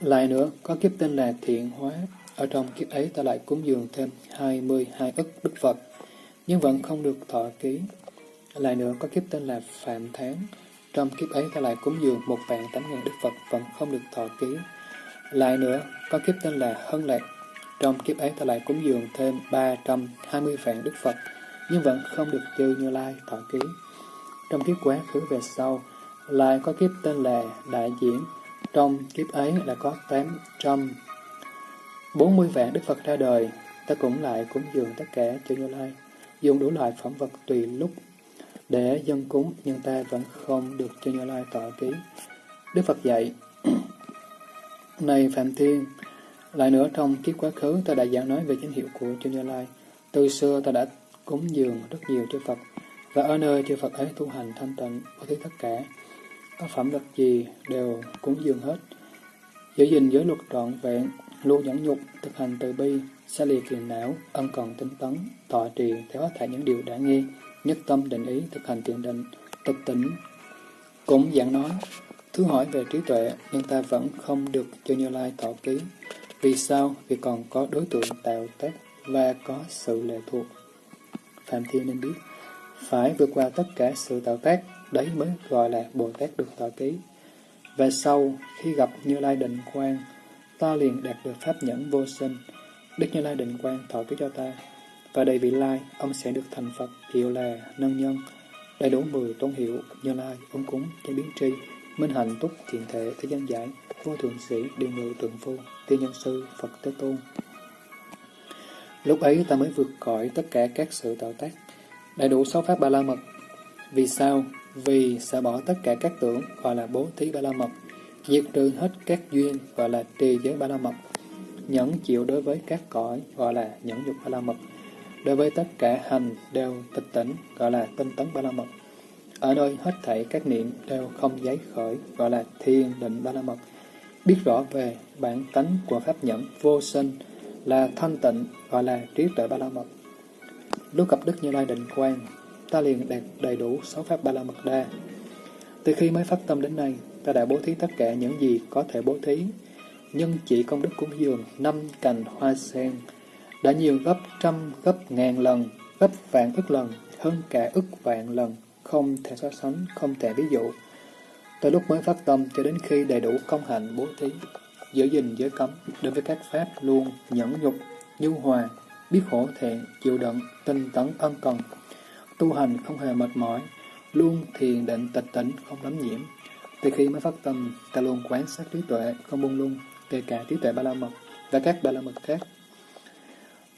Speaker 1: lại nữa, có kiếp tên là Thiện Hóa. Ở trong kiếp ấy ta lại cúng dường thêm 22 ức Đức Phật, nhưng vẫn không được thọ ký. Lại nữa, có kiếp tên là Phạm Tháng. Trong kiếp ấy ta lại cúng dường một vạn tám ngàn Đức Phật vẫn không được thọ ký. Lại nữa, có kiếp tên là Hân Lạc. Trong kiếp ấy ta lại cúng dường thêm 320 vạn Đức Phật, nhưng vẫn không được chư Như Lai thọ ký. Trong kiếp quá khứ về sau, lại có kiếp tên là Đại Diễn. Trong kiếp ấy là có 840 vạn Đức Phật ra đời, ta cũng lại cúng dường tất cả chư Như Lai, dùng đủ loại phẩm vật tùy lúc để dân cúng, nhưng ta vẫn không được chư Như Lai tọa ký. Đức Phật dạy, *clears throat* Này Phạm Thiên, lại nữa trong kiếp quá khứ ta đã giảng nói về danh hiệu của chư Như Lai. Từ xưa ta đã cúng dường rất nhiều chư Phật, và ở nơi chư Phật ấy tu hành thanh tịnh, có thứ tất cả. Có phẩm vật gì đều cúng dường hết. Giữ gìn giới luật trọn vẹn, luôn nhẫn nhục, thực hành từ bi, xa lìa phiền não, ân cần tinh tấn, thọ trì theo hết thảy những điều đã nghe, nhất tâm định ý thực hành thiền định, tịch tỉnh. Cũng giảng nói, thứ hỏi về trí tuệ, nhưng ta vẫn không được cho Như Lai tỏ ký. Vì sao? Vì còn có đối tượng tạo tác và có sự lệ thuộc. Phạm Thiên nên biết, phải vượt qua tất cả sự tạo tác, đấy mới gọi là Bồ Tát được tỏ ký. Và sau, khi gặp Như Lai định quang, ta liền đạt được pháp nhẫn vô sinh. Đức Như Lai định quang thọ ký cho ta, và đầy vị lai, ông sẽ được thành Phật, hiệu là nâng nhân, đầy đủ mười tôn hiệu, như lai, ông cúng, cho biến tri, minh hạnh túc, thiện thể, thế gian giải, vô thượng sĩ, điều ngự, tượng phu, tiên nhân sư, Phật Thế Tôn. Lúc ấy ta mới vượt khỏi tất cả các sự tạo tác, đầy đủ sáu pháp ba la mật. Vì sao? Vì sẽ bỏ tất cả các tưởng, gọi là bố thí ba la mật, diệt trừ hết các duyên, gọi là trì giới ba la mật, nhẫn chịu đối với các cõi, gọi là nhẫn dục ba la mật, Đối với tất cả hành đều tịch tỉnh, gọi là tinh tấn ba la mật. Ở nơi hết thảy các niệm đều không giấy khởi, gọi là thiên định ba la mật. Biết rõ về bản tánh của pháp nhẫn vô sinh là thanh tịnh, gọi là trí tuệ ba la mật. Lúc gặp Đức Như Lai định quan, ta liền đạt đầy đủ sáu pháp ba la mật đa. Từ khi mới phát tâm đến nay, ta đã bố thí tất cả những gì có thể bố thí. Nhưng chỉ công đức cúng dường năm cành hoa sen, đã nhiều gấp trăm, gấp ngàn lần, gấp vạn ức lần, hơn cả ức vạn lần, không thể so sánh, không thể ví dụ. Từ lúc mới phát tâm cho đến khi đầy đủ công hạnh bố thí, giữ gìn giới cấm, đối với các pháp luôn nhẫn nhục, nhu hòa, biết hổ thẹn, chịu đựng, tinh tấn ân cần, tu hành không hề mệt mỏi, luôn thiền định tịch tỉnh, không lắm nhiễm. Từ khi mới phát tâm, ta luôn quán sát trí tuệ, không buông lung, kể cả trí tuệ ba la mật và các ba la mật khác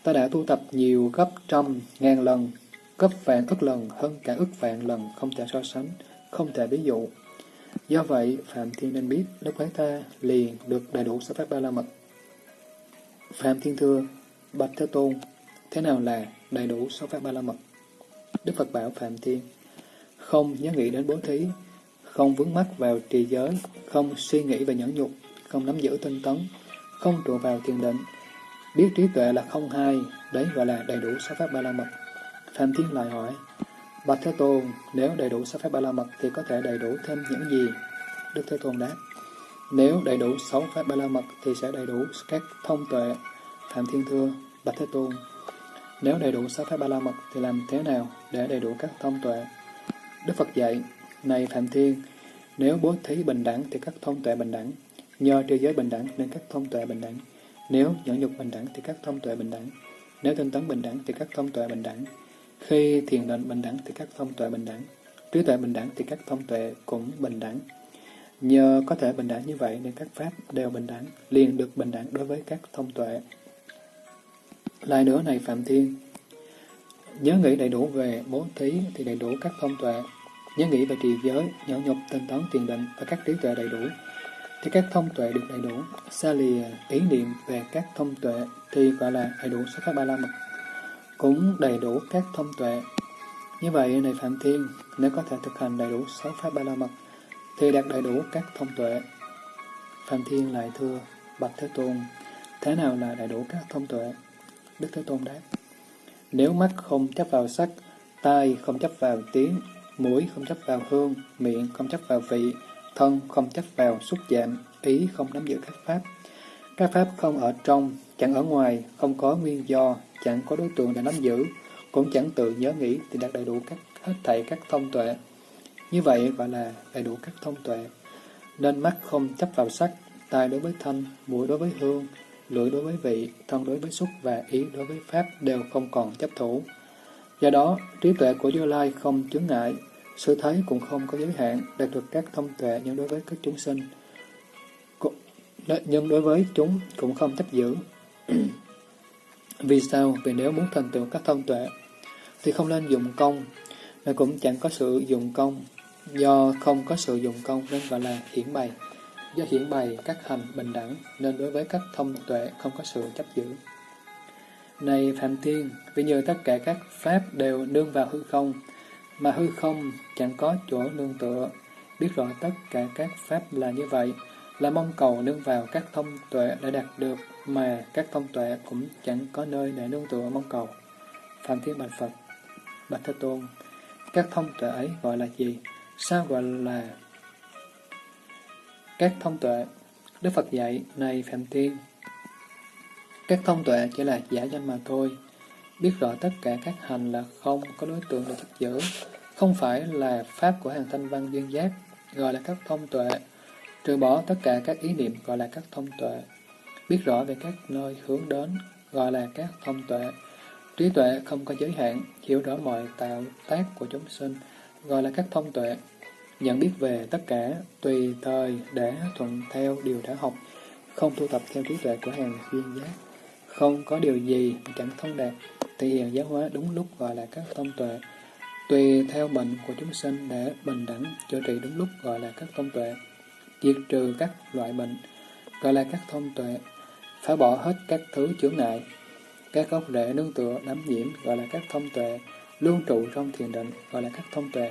Speaker 1: ta đã tu tập nhiều gấp trăm, ngàn lần, gấp vạn ức lần hơn cả ức vạn lần không thể so sánh, không thể ví dụ. Do vậy, Phạm Thiên nên biết, Đức Quán ta liền được đầy đủ sáu pháp ba la mật. Phạm Thiên thưa, Bạch Thế Tôn, thế nào là đầy đủ sáu pháp ba la mật? Đức Phật bảo Phạm Thiên, không nhớ nghĩ đến bố thí, không vướng mắc vào trì giới, không suy nghĩ về nhẫn nhục, không nắm giữ tinh tấn, không trụ vào thiền định, biết trí tuệ là không hai, đấy gọi là đầy đủ sáu pháp ba la mật. Phạm Thiên lại hỏi, Bạch Thế Tôn, nếu đầy đủ sáu pháp ba la mật thì có thể đầy đủ thêm những gì? Đức Thế Tôn đáp, nếu đầy đủ sáu pháp ba la mật thì sẽ đầy đủ các thông tuệ. Phạm Thiên thưa, Bạch Thế Tôn, nếu đầy đủ sáu pháp ba la mật thì làm thế nào để đầy đủ các thông tuệ? Đức Phật dạy, này Phạm Thiên, nếu bố thí bình đẳng thì các thông tuệ bình đẳng, nhờ trì giới bình đẳng nên các thông tuệ bình đẳng, nếu nhẫn nhục bình đẳng thì các thông tuệ bình đẳng, nếu tinh tấn bình đẳng thì các thông tuệ bình đẳng, khi thiền định bình đẳng thì các thông tuệ bình đẳng, trí tuệ bình đẳng thì các thông tuệ cũng bình đẳng. Nhờ có thể bình đẳng như vậy nên các pháp đều bình đẳng, liền được bình đẳng đối với các thông tuệ. Lại nữa này Phạm Thiên, nhớ nghĩ đầy đủ về bố thí thì đầy đủ các thông tuệ, nhớ nghĩ về trì giới, nhẫn nhục, tinh tấn, tiền định và các trí tuệ đầy đủ, thì các thông tuệ được đầy đủ. Xa lìa ý niệm về các thông tuệ thì gọi là đầy đủ số pháp ba la mật, cũng đầy đủ các thông tuệ. Như vậy, này Phạm Thiên, nếu có thể thực hành đầy đủ sáu pháp ba la mật, thì đạt đầy đủ các thông tuệ. Phạm Thiên lại thưa, Bạch Thế Tôn, thế nào là đầy đủ các thông tuệ? Đức Thế Tôn đáp, nếu mắt không chấp vào sắc, tai không chấp vào tiếng, mũi không chấp vào hương, miệng không chấp vào vị, thân không chấp vào xúc chạm, ý không nắm giữ các pháp. Các pháp không ở trong, chẳng ở ngoài, không có nguyên do, chẳng có đối tượng để nắm giữ, cũng chẳng tự nhớ nghĩ thì đạt đầy đủ các hết thảy các thông tuệ. Như vậy gọi là đầy đủ các thông tuệ. Nên mắt không chấp vào sắc, tai đối với thanh, mũi đối với hương, lưỡi đối với vị, thân đối với xúc và ý đối với pháp đều không còn chấp thủ. Do đó, trí tuệ của Như Lai không chướng ngại, sự thấy cũng không có giới hạn, đạt được các thông tuệ nhưng đối với các chúng sinh. Nhưng đối với chúng cũng không chấp giữ. *clears throat* Vì sao? Vì nếu muốn thành tựu các thông tuệ, thì không nên dụng công, mà cũng chẳng có sự dụng công. Do không có sự dụng công nên gọi là hiển bày. Do hiển bày các hành bình đẳng, nên đối với các thông tuệ không có sự chấp giữ. Này Phạm Thiên, vì nhờ tất cả các pháp đều nương vào hư không, mà hư không chẳng có chỗ nương tựa, biết rõ tất cả các pháp là như vậy, là mong cầu nương vào các thông tuệ đã đạt được, mà các thông tuệ cũng chẳng có nơi để nương tựa mong cầu. Phạm Thiên Bạch Phật Bạch Thế Tôn Các thông tuệ ấy gọi là gì? Sao gọi là các thông tuệ? Đức Phật dạy, này Phạm Thiên, các thông tuệ chỉ là giả danh mà thôi. Biết rõ tất cả các hành là không có đối tượng để chấp giữ, không phải là pháp của hàng thanh văn duyên giác, gọi là các thông tuệ. Trừ bỏ tất cả các ý niệm gọi là các thông tuệ. Biết rõ về các nơi hướng đến gọi là các thông tuệ. Trí tuệ không có giới hạn, hiểu rõ mọi tạo tác của chúng sinh gọi là các thông tuệ. Nhận biết về tất cả tùy thời để thuận theo điều đã học, không thu tập theo trí tuệ của hàng duyên giác. Không có điều gì chẳng thông đạt, thể hiện giáo hóa đúng lúc gọi là các thông tuệ. Tùy theo bệnh của chúng sinh để bình đẳng chữa trị đúng lúc gọi là các thông tuệ. Diệt trừ các loại bệnh gọi là các thông tuệ. Phá bỏ hết các thứ chướng ngại. Các gốc rễ nương tựa đắm nhiễm gọi là các thông tuệ. Luôn trụ trong thiền định gọi là các thông tuệ.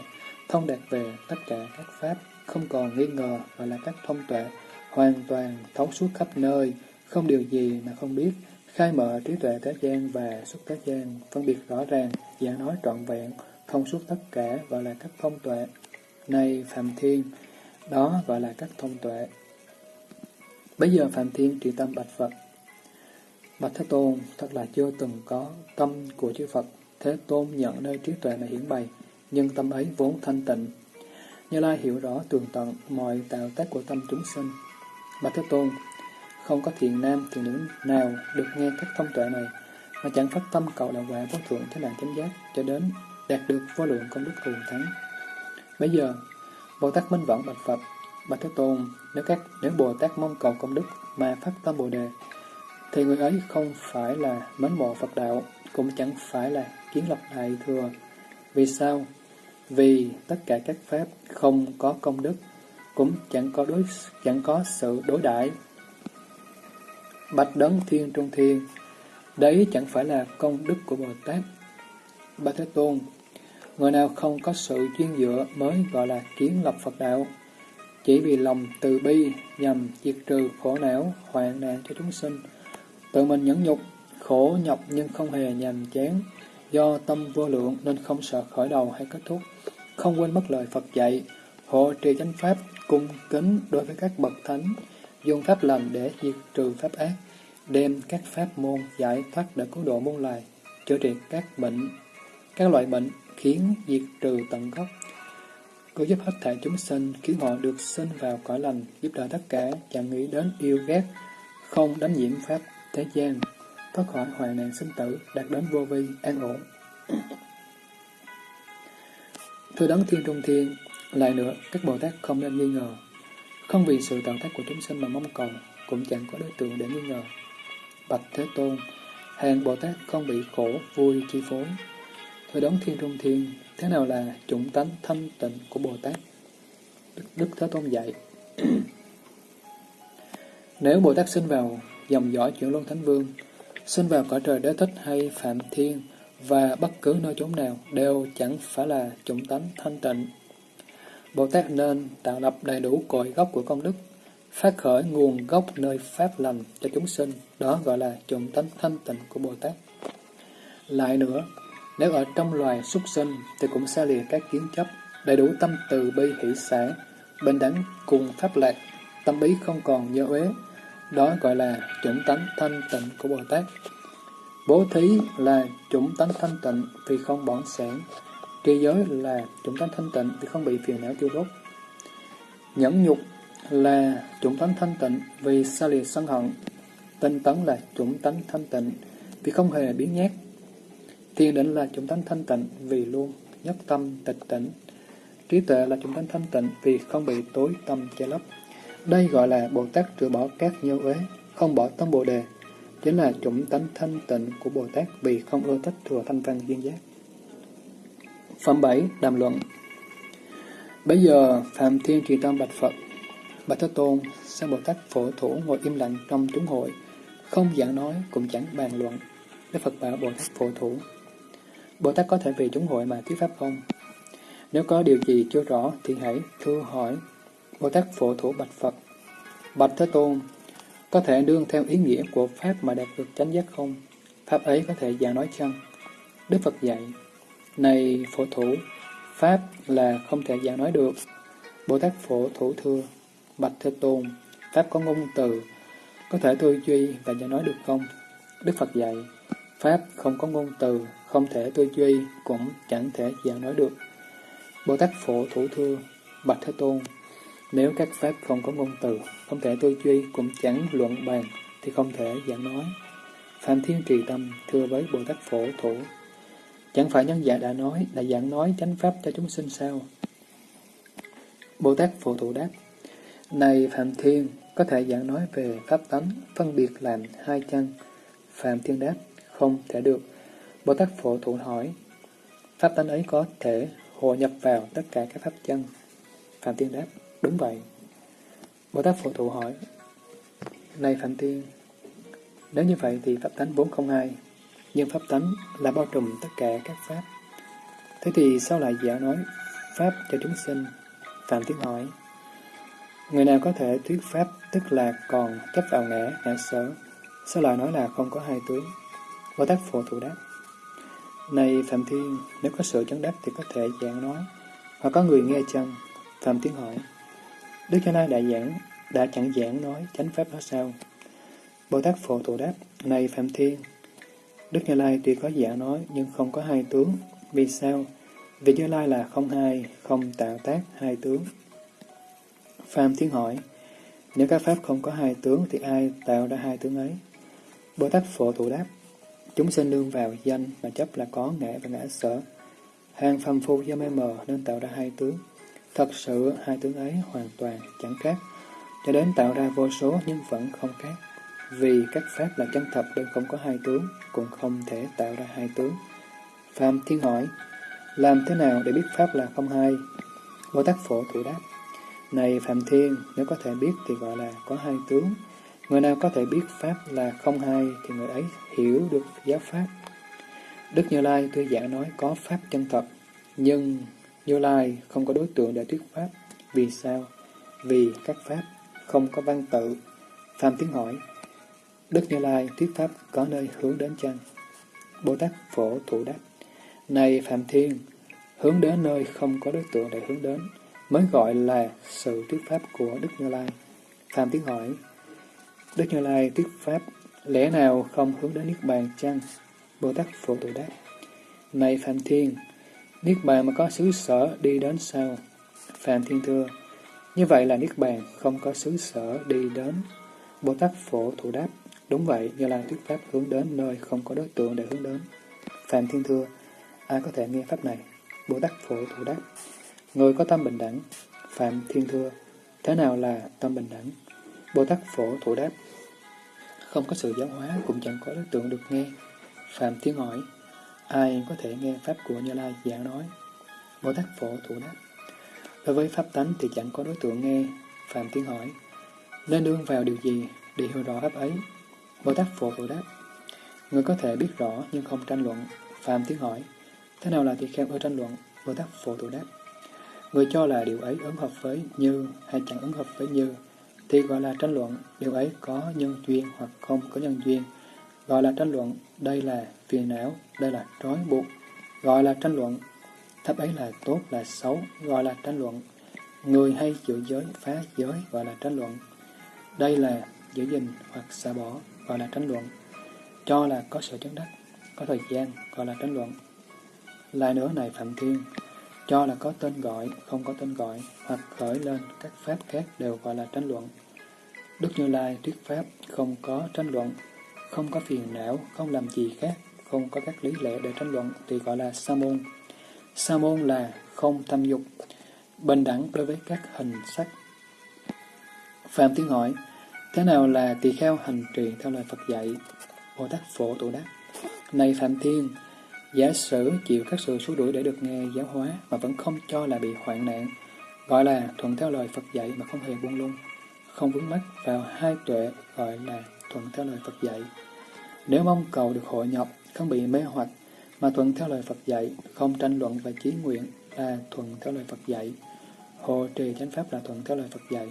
Speaker 1: Thông đạt về tất cả các pháp, không còn nghi ngờ gọi là các thông tuệ. Hoàn toàn thấu suốt khắp nơi, không điều gì mà không biết, khai mở trí tuệ thế gian và xuất thế gian, phân biệt rõ ràng, giả nói trọn vẹn, thông suốt tất cả gọi là các thông tuệ. Này Phạm Thiên, đó gọi là các thông tuệ. Bây giờ Phạm Thiên trì tâm bạch Phật. Bạch Thế Tôn, thật là chưa từng có tâm của chư Phật. Thế Tôn nhận nơi trí tuệ này hiển bày, nhưng tâm ấy vốn thanh tịnh. Như Lai hiểu rõ tường tận mọi tạo tác của tâm chúng sinh. Bạch Thế Tôn, không có thiền nam, thiền nữ nào được nghe các thông tuệ này, mà chẳng phát tâm cầu đạo quả vô thượng thế nạn chánh giác cho đến đạt được vô lượng công đức thù thắng. Bây giờ, Bồ Tát Minh Võng bạch Phật, bạch Thế Tôn, nếu các nếu Bồ Tát mong cầu công đức mà phát tâm Bồ đề, thì người ấy không phải là mến mộ Phật đạo, cũng chẳng phải là kiến lập đại thừa. Vì sao? Vì tất cả các pháp không có công đức, cũng chẳng có đối chẳng có sự đối đãi Bạch đấng thiên trung thiên, đấy chẳng phải là công đức của Bồ Tát. Ba Thế Tôn, người nào không có sự chuyên dựa mới gọi là kiến lập Phật đạo. Chỉ vì lòng từ bi nhằm diệt trừ khổ não, hoạn nạn cho chúng sinh. Tự mình nhẫn nhục, khổ nhọc nhưng không hề nhàm chán. Do tâm vô lượng nên không sợ khởi đầu hay kết thúc. Không quên mất lời Phật dạy, hộ trì chánh pháp, cung kính đối với các bậc thánh, dùng pháp lành để diệt trừ pháp ác, đem các pháp môn giải thoát để cứu độ muôn loài, chữa trị các bệnh, các loại bệnh khiến diệt trừ tận gốc. Cứu giúp hết thảy chúng sinh, khiến họ được sinh vào cõi lành, giúp đỡ tất cả, chẳng nghĩ đến yêu ghét, không đánh nhiễm pháp thế gian, thoát khỏi hoạn nạn sinh tử, đạt đến vô vi, an ổn. Thưa đấng thiên trung thiên, lại nữa, các Bồ Tát không nên nghi ngờ. Không vì sự tạo tác của chúng sinh mà mong cầu, cũng chẳng có đối tượng để nghi ngờ. Bạch Thế Tôn, hàng Bồ Tát không bị khổ, vui, chi phối. Thưa đấng thiên trung thiên, thế nào là chủng tánh thanh tịnh của Bồ Tát? Đức, Đức Thế Tôn dạy. *clears throat* Nếu Bồ Tát sinh vào dòng dõi chuyển luân thánh vương, sinh vào cõi trời đế thích hay phạm thiên, và bất cứ nơi chốn nào đều chẳng phải là chủng tánh thanh tịnh. Bồ Tát nên tạo lập đầy đủ cội gốc của công đức, phát khởi nguồn gốc nơi pháp lành cho chúng sinh, đó gọi là chủng tánh thanh tịnh của Bồ Tát. Lại nữa, nếu ở trong loài súc sinh thì cũng xa lìa các kiến chấp, đầy đủ tâm từ bi hỷ xã, bình đẳng cùng pháp lạc, tâm ý không còn nhớ uế, đó gọi là chủng tánh thanh tịnh của Bồ Tát. Bố thí là chủng tánh thanh tịnh vì không bỏng sản. Tri giới là chúng tánh thanh tịnh vì không bị phiền não tiêu đốt. Nhẫn nhục là chúng tánh thanh tịnh vì xa lìa sân hận. Tinh tấn là chúng tánh thanh tịnh vì không hề biến nhát. Thiền định là chúng tánh thanh tịnh vì luôn nhất tâm tịch tỉnh. Trí tuệ là chúng tánh thanh tịnh vì không bị tối tâm che lấp. Đây gọi là Bồ Tát trừ bỏ các nhiêu uế, không bỏ tâm Bồ Đề, chính là chủng tánh thanh tịnh của Bồ Tát vì không ưa thích thừa thanh văn duyên giác. Phẩm 7. Đàm luận Bây giờ, Phạm Thiên Trì Tâm Bạch Phật, Bạch Thế Tôn, Sang Bồ Tát phổ thủ ngồi im lặng trong chúng hội, không giảng nói cũng chẳng bàn luận. Đức Phật bảo Bồ Tát phổ thủ. Bồ Tát có thể vì chúng hội mà thuyết pháp không? Nếu có điều gì chưa rõ thì hãy thưa hỏi. Bồ Tát phổ thủ Bạch Phật. Bạch Thế Tôn, có thể đương theo ý nghĩa của Pháp mà đạt được chánh giác không? Pháp ấy có thể giảng nói chăng? Đức Phật dạy, này phổ thủ, Pháp là không thể giảng nói được. Bồ Tát phổ thủ thưa, Bạch Thế Tôn, Pháp có ngôn từ, có thể tư duy và giảng nói được không? Đức Phật dạy, Pháp không có ngôn từ, không thể tư duy, cũng chẳng thể giảng nói được. Bồ Tát phổ thủ thưa, Bạch Thế Tôn, nếu các pháp không có ngôn từ, không thể tư duy, cũng chẳng luận bàn, thì không thể giảng nói. Phạm Thiên Trì Tâm thưa với Bồ Tát Phổ Thủ, chẳng phải nhân giả dạ đã nói, là giảng nói chánh pháp cho chúng sinh sao? Bồ Tát Phổ Thụ đáp, Này Phạm Thiên, có thể giảng nói về pháp tánh, phân biệt làm hai chân. Phạm Thiên đáp, không thể được. Bồ Tát Phổ Thụ hỏi, pháp tánh ấy có thể hội nhập vào tất cả các pháp chân. Phạm Thiên đáp, Đúng vậy. Bồ Tát Phổ Thụ hỏi, Này Phạm Thiên, nếu như vậy thì Pháp Tánh vốn không hai, nhưng Pháp Tánh là bao trùm tất cả các Pháp. Thế thì sao lại giả nói Pháp cho chúng sinh? Phạm tiếng hỏi, Người nào có thể thuyết Pháp tức là còn chấp vào ngã, ngã sở, sao lại nói là không có hai tướng? Bồ Tát Phổ Thụ đáp, Này Phạm Thiên, nếu có sự chấn đáp thì có thể giảng nói, hoặc có người nghe chăng? Phạm thiên hỏi, Đức Cha Lai đại giảng, đã chẳng giảng nói chánh pháp đó sao? Bồ Tát Phổ Thủ đáp, này Phạm Thiên, Đức Như Lai tuy có giả nói nhưng không có hai tướng. Vì sao? Vì Như Lai là không hai, không tạo tác hai tướng. Phạm Thiên hỏi, nếu các pháp không có hai tướng thì ai tạo ra hai tướng ấy? Bồ Tát Phổ Thủ đáp, chúng sinh đương vào danh mà chấp là có ngã và ngã sở. Hàng phàm phu do mê mờ nên tạo ra hai tướng. Thật sự hai tướng ấy hoàn toàn chẳng khác, cho đến tạo ra vô số nhưng vẫn không khác. Vì các pháp là chân thật nên không có hai tướng, cũng không thể tạo ra hai tướng. Phạm Thiên hỏi, làm thế nào để biết pháp là không hai? Bồ Tát Phổ thủ đáp, Này Phạm Thiên, nếu có thể biết thì gọi là có hai tướng. Người nào có thể biết Pháp là không hai thì người ấy hiểu được giáo Pháp. Đức Như Lai tuy giả nói có Pháp chân thật, nhưng Như Lai không có đối tượng để thuyết Pháp. Vì sao? Vì các Pháp không có văn tự. Phạm Tiến hỏi, Đức Như Lai thuyết Pháp có nơi hướng đến chăng? Bồ Tát Phổ Thủ đáp, Này Phạm Thiên, hướng đến nơi không có đối tượng để hướng đến, mới gọi là sự thuyết Pháp của Đức Như Lai. Phạm Tiến hỏi, Đức Như Lai thuyết Pháp, lẽ nào không hướng đến Niết Bàn chăng? Bồ Tát Phổ Thủ đáp, Này Phạm Thiên, Niết Bàn mà có xứ sở đi đến sao? Phạm Thiên thưa, như vậy là Niết Bàn không có xứ sở đi đến. Bồ Tát Phổ Thủ đáp, đúng vậy, Như Lai thuyết Pháp hướng đến nơi không có đối tượng để hướng đến. Phạm Thiên thưa, ai có thể nghe Pháp này? Bồ Tát Phổ Thủ đáp, người có tâm bình đẳng. Phạm Thiên thưa, thế nào là tâm bình đẳng? Bồ Tát Phổ Thủ đáp, không có sự giáo hóa cũng chẳng có đối tượng được nghe. Phạm Thiên hỏi, ai có thể nghe Pháp của Như Lai giảng nói? Bồ Tát Phổ Thủ đáp, Đối với Pháp tánh thì chẳng có đối tượng nghe. Phạm thiên hỏi, nên đương vào điều gì để hiểu rõ Pháp ấy? Bồ Tát Phổ Thủ đáp, người có thể biết rõ nhưng không tranh luận. Phạm Tiến hỏi, thế nào là tỳ kheo ở tranh luận? Bồ Tát Phổ Thủ đáp, người cho là điều ấy ứng hợp với như hay chẳng ứng hợp với như, thì gọi là tranh luận, điều ấy có nhân duyên hoặc không có nhân duyên. Gọi là tranh luận, đây là phiền não, đây là trói buộc. Gọi là tranh luận, Thấp ấy là tốt là xấu, gọi là tranh luận. Người hay giữ giới, phá giới, gọi là tranh luận. Đây là giữ gìn hoặc xả bỏ, gọi là tranh luận. Cho là có sự chứng đắc, có thời gian, gọi là tranh luận. Lại nữa này Phạm Thiên, cho là có tên gọi, không có tên gọi, hoặc khởi lên các pháp khác đều gọi là tranh luận. Đức Như Lai thuyết pháp không có tranh luận, không có phiền não, không làm gì khác, không có các lý lẽ để tranh luận thì gọi là sa môn. Sa môn là không tham dục, bình đẳng đối với các hình sắc. Phạm thiên hỏi, thế nào là tỳ kheo hành trì theo lời Phật dạy? Bồ Tát Phổ Tổ đắc, Này Phạm Thiên, giả sử chịu các sự xua đuổi để được nghe giáo hóa mà vẫn không cho là bị hoạn nạn, gọi là thuận theo lời Phật dạy mà không hề buông lung, không vướng mắc vào hai tuệ gọi là thuận theo lời Phật dạy. Nếu mong cầu được hội nhập, không bị mê hoặc, mà thuận theo lời Phật dạy, không tranh luận và chí nguyện là thuận theo lời Phật dạy. Hộ trì chánh pháp là thuận theo lời Phật dạy,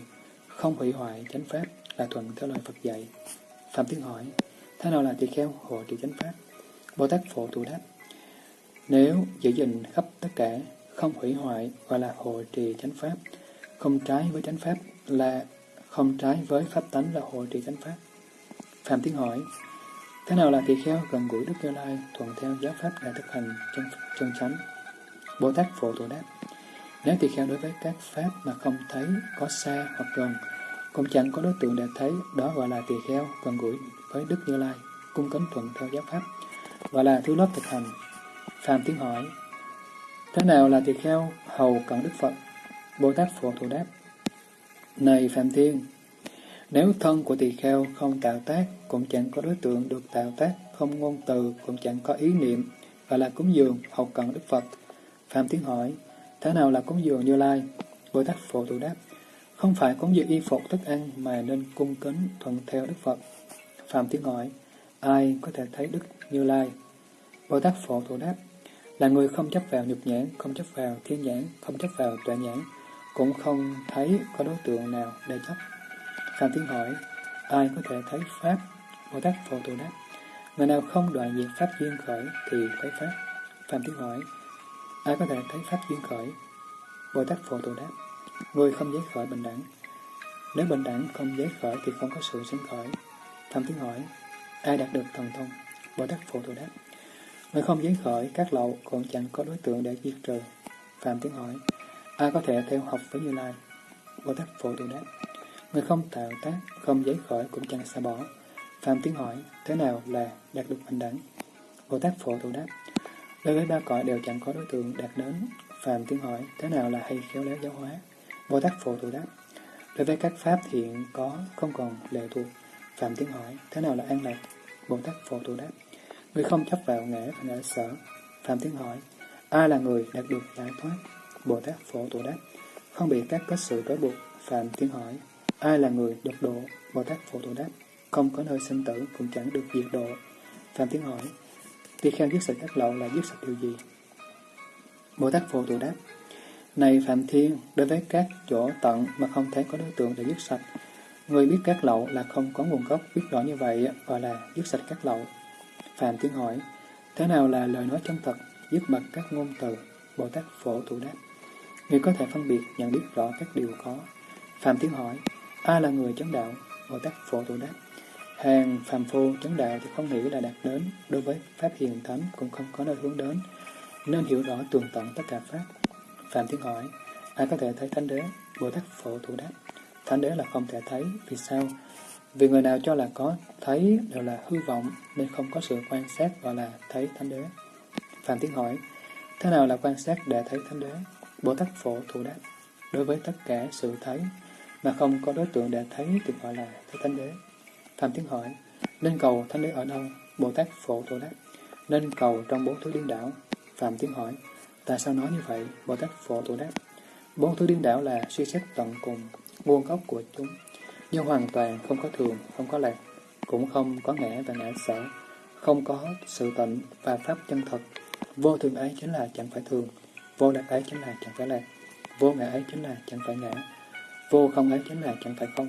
Speaker 1: không hủy hoại chánh pháp là thuận theo lời Phật dạy. Phạm Tiến hỏi, thế nào là tỳ kheo hộ trì chánh pháp? Bồ Tát Phổ Thủ đáp, nếu giữ gìn khắp tất cả, không hủy hoại gọi là hộ trì chánh pháp, không trái với chánh pháp là không trái với pháp tánh là hộ trì chánh pháp. Phạm Tiến hỏi, Thế nào là tỳ kheo gần gũi Đức Như Lai, thuận theo giáo pháp là thực hành chân, chân chánh? Bồ Tát Phổ Thủ đáp, nếu tỳ kheo đối với các pháp mà không thấy có xa hoặc gần, cũng chẳng có đối tượng để thấy, đó gọi là tỳ kheo gần gũi với Đức Như Lai, cung kính thuận theo giáo pháp, gọi là thứ lớp thực hành. Phạm tiếng hỏi, thế nào là tỳ kheo hầu cận Đức Phật? Bồ Tát Phổ Thủ đáp, này Phạm Thiên, nếu thân của tỳ kheo không tạo tác, cũng chẳng có đối tượng được tạo tác, không ngôn từ, cũng chẳng có ý niệm, và là cúng dường, hầu cận Đức Phật. Phạm Tiến hỏi, thế nào là cúng dường Như Lai? Bồ Tát Phổ Thủ đáp, không phải cúng dường y phục thức ăn mà nên cung kính thuận theo Đức Phật. Phạm Tiến hỏi, ai có thể thấy Đức Như Lai? Bồ Tát Phổ Thủ đáp, là người không chấp vào nhục nhãn, không chấp vào thiên nhãn, không chấp vào tuệ nhãn, cũng không thấy có đối tượng nào để chấp. Phạm Tiến hỏi, ai có thể thấy Pháp? Bồ Tát Phổ Thủ đáp, người nào không đoạn diệt Pháp duyên khởi thì thấy Pháp. Phạm Tiến hỏi, ai có thể thấy Pháp duyên khởi? Bồ Tát Phổ Thủ đáp, người không giấy khởi bình đẳng. Nếu bình đẳng không giấy khởi thì không có sự sinh khởi. Thầm Tiến hỏi, ai đạt được thần thông? Bồ Tát Phổ Tụ đáp, người không giấy khởi các lậu còn chẳng có đối tượng để diệt trừ. Phạm Tiến hỏi, ai có thể theo học với Như Lai? Bồ Tát Phổ Tụ đáp, Người không tạo tác, không giấy khởi cũng chẳng xa bỏ. Phạm tiếng hỏi, thế nào là đạt được bình đẳng? Bồ Tát Phổ Thủ đáp, đối với ba cõi đều chẳng có đối tượng đạt đến. Phạm tiếng hỏi, thế nào là hay khéo léo giáo hóa? Bồ Tát Phổ Thủ đáp, đối với các pháp thiện có, không còn lệ thuộc. Phạm tiếng hỏi, thế nào là an lạc? Bồ Tát Phổ Thủ đáp, người không chấp vào ngã và ngã sở. Phạm tiếng hỏi, ai là người đạt được giải thoát? Bồ Tát Phổ Thủ đáp, không bị các có sự trói buộc Phạm Tiến hỏi, ai là người được độ? Bồ Tát Phổ Thủ đáp, không có nơi sinh tử cũng chẳng được diệt độ. Phạm Tiến hỏi, tỳ kheo giết sạch các lậu là giết sạch điều gì? Bồ Tát Phổ Thủ đáp, này Phạm Thiên, đối với các chỗ tận mà không thể có đối tượng để dứt sạch, người biết các lậu là không có nguồn gốc, biết rõ như vậy gọi là dứt sạch các lậu. Phạm thiên hỏi, thế nào là lời nói chân thật, dứt bật các ngôn từ? Bồ Tát Phổ Thủ đáp, người có thể phân biệt, nhận biết rõ các điều có. Phạm thiên hỏi, ai là người chấn đạo? Bồ Tát Phổ Thủ đáp, hàng phàm phu chấn đạo thì không nghĩ là đạt đến, đối với Pháp hiền thánh cũng không có nơi hướng đến, nên hiểu rõ tường tận tất cả Pháp. Phạm Tiến hỏi, ai có thể thấy Thánh Đế? Bồ Tát Phổ Thủ đáp, Thánh Đế là không thể thấy, vì sao? Vì người nào cho là có thấy đều là hư vọng, nên không có sự quan sát gọi là thấy Thánh Đế. Phạm Tiến hỏi, thế nào là quan sát để thấy Thánh Đế? Bồ Tát Phổ Thủ đáp, đối với tất cả sự thấy, mà không có đối tượng để thấy thì gọi là thấy Thánh Đế. Phạm Tiến hỏi, nên cầu Thánh Đế ở đâu? Bồ Tát Phổ Thủ đáp, nên cầu trong bốn thứ điên đảo. Phạm Tiến hỏi, tại sao nói như vậy? Bồ Tát Phổ tổ đáp, bốn thứ điên đảo là suy xét tận cùng, nguồn gốc của chúng, nhưng hoàn toàn không có thường, không có lạc, cũng không có ngã và ngã sở, không có sự tịnh và pháp chân thật. Vô thường ấy chính là chẳng phải thường, vô lạc ấy chính là chẳng phải lạc, vô ngã ấy chính là chẳng phải ngã, vô không ấy chính là chẳng phải không.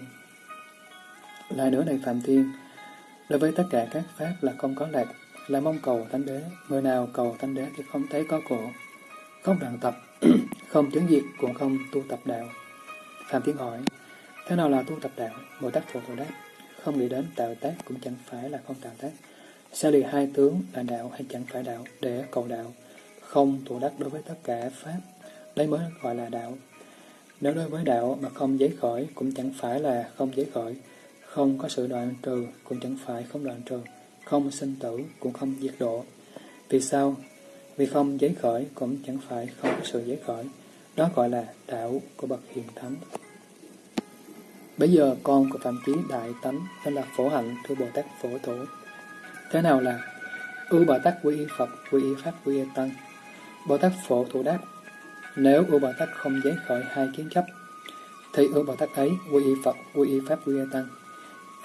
Speaker 1: Lại nữa này Phạm Thiên, đối với tất cả các pháp là không có lạc, là mong cầu thanh Đế, người nào cầu thanh Đế thì không thấy có cổ, không đoạn tập, *clears throat* không chứng diệt cũng không tu tập đạo. Phạm Thiên hỏi, thế nào là tu tập đạo? Bồ Tát Phổ Tổ đáp, không nghĩ đến tạo tác cũng chẳng phải là không tạo tác. Xa lì hai tướng là đạo hay chẳng phải đạo để cầu đạo, không tụ đắc đối với tất cả Pháp, đấy mới gọi là đạo. Nếu đối với đạo mà không giấy khởi cũng chẳng phải là không giấy khởi, không có sự đoạn trừ cũng chẳng phải không đoạn trừ, không sinh tử cũng không diệt độ. Vì sao? Vì không giấy khởi cũng chẳng phải không có sự giấy khởi. Đó gọi là đạo của bậc hiền thánh. Bây giờ con của Phạm Chí Đại Tánh tên là Phổ Hạnh thưa Bồ Tát Phổ Thủ. Thế nào là ưu Bồ Tát quy y Phật, quy y Pháp, quy y Tăng? Bồ Tát Phổ Thủ đáp, nếu ưu Bồ Tát không giấy khởi hai kiến chấp, thì ưu Bồ Tát ấy quy y Phật, quy y Pháp, quy y Tăng.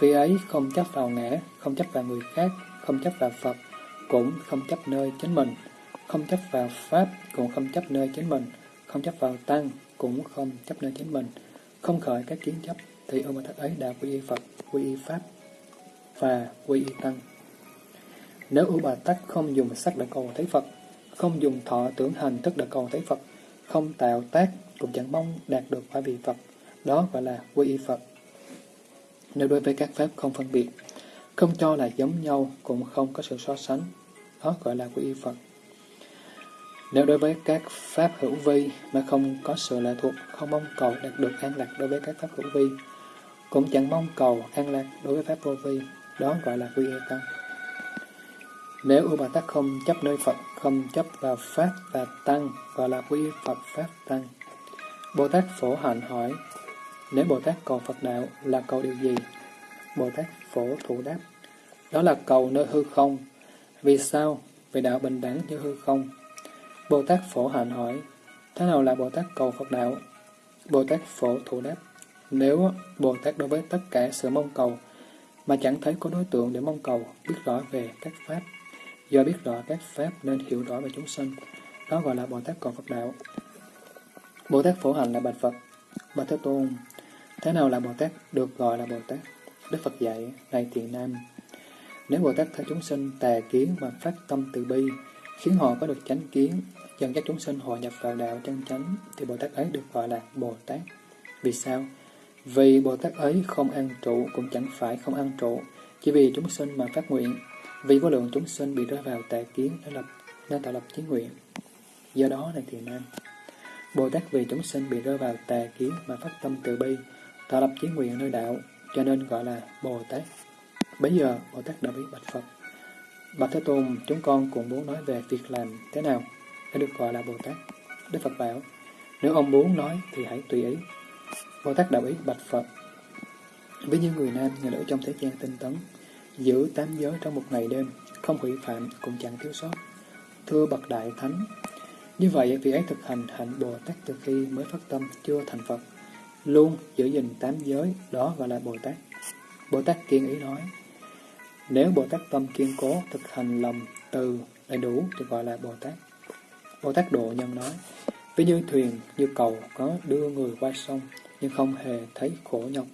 Speaker 1: Vì ấy không chấp vào ngã, không chấp vào người khác, không chấp vào Phật, cũng không chấp nơi chính mình, không chấp vào Pháp, cũng không chấp nơi chính mình, không chấp vào Tăng, cũng không chấp nơi chính mình, không khởi các kiến chấp, thì ông bà Tát ấy đã quy y Phật, quy y Pháp và quy y Tăng. Nếu ưu Bà Tát không dùng sắc để cầu thấy Phật, không dùng thọ tưởng hành thức để cầu thấy Phật, không tạo tác cũng chẳng mong đạt được quả vị Phật, đó gọi là quy y Phật. Nếu đối với các pháp không phân biệt, không cho là giống nhau cũng không có sự so sánh, đó gọi là quy y Phật. Nếu đối với các pháp hữu vi mà không có sự lệ thuộc, không mong cầu đạt được an lạc đối với các pháp hữu vi, cũng chẳng mong cầu an lạc đối với pháp vô vi, đó gọi là quy y tăng. Nếu U Bà Tát không chấp nơi Phật, không chấp vào Pháp và Tăng, gọi là quy Phật Pháp Tăng. Bồ Tát Phổ Hạnh hỏi, nếu Bồ Tát cầu Phật Đạo là cầu điều gì? Bồ Tát Phổ Thủ đáp, đó là cầu nơi hư không. Vì sao? Vì đạo bình đẳng như hư không. Bồ Tát Phổ Hạnh hỏi, thế nào là Bồ Tát cầu Phật Đạo? Bồ Tát Phổ Thủ đáp, nếu Bồ Tát đối với tất cả sự mong cầu, mà chẳng thấy có đối tượng để mong cầu, biết rõ về các Pháp, Do biết rõ các Pháp nên hiểu rõ về chúng sinh, đó gọi là Bồ Tát cầu Phật Đạo. Bồ Tát Phổ hạnh là Bạch Phật, Bạch Thế Tôn. Thế nào là Bồ Tát được gọi là Bồ Tát? Đức Phật dạy, này thiện nam, nếu Bồ Tát thấy chúng sinh tà kiến và phát tâm từ bi, khiến họ có được chánh kiến, dần các chúng sinh hội nhập vào đạo chân chánh, thì Bồ Tát ấy được gọi là Bồ Tát. Vì sao? Vì Bồ Tát ấy không ăn trụ cũng chẳng phải không ăn trụ, chỉ vì chúng sinh mà phát nguyện, vì vô lượng chúng sinh bị rơi vào tà kiến nên lập nên tạo lập chí nguyện. Do đó này thì nam, Bồ Tát vì chúng sinh bị rơi vào tà kiến mà phát tâm từ bi, tạo lập chí nguyện nơi đạo, cho nên gọi là Bồ Tát. Bây giờ Bồ Tát đã biết bạch Phật. Bạch Thế Tôn, chúng con cũng muốn nói về việc làm thế nào đã được gọi là Bồ Tát. Đức Phật bảo, nếu ông muốn nói thì hãy tùy ý. Bồ Tát đạo ý bạch Phật. Với những người nam, người nữ trong thế gian tinh tấn, giữ tám giới trong một ngày đêm, không hủy phạm cũng chẳng thiếu sót. Thưa bậc đại thánh, như vậy vị ấy thực hành hạnh Bồ Tát từ khi mới phát tâm chưa thành Phật. luôn giữ gìn tám giới, đó gọi là Bồ Tát. Bồ Tát kiên ý nói, nếu Bồ Tát tâm kiên cố, thực hành lòng từ đầy đủ thì gọi là Bồ Tát. Bồ Tát Độ Nhân nói, ví như thuyền, như cầu có đưa người qua sông, nhưng không hề thấy khổ nhọc,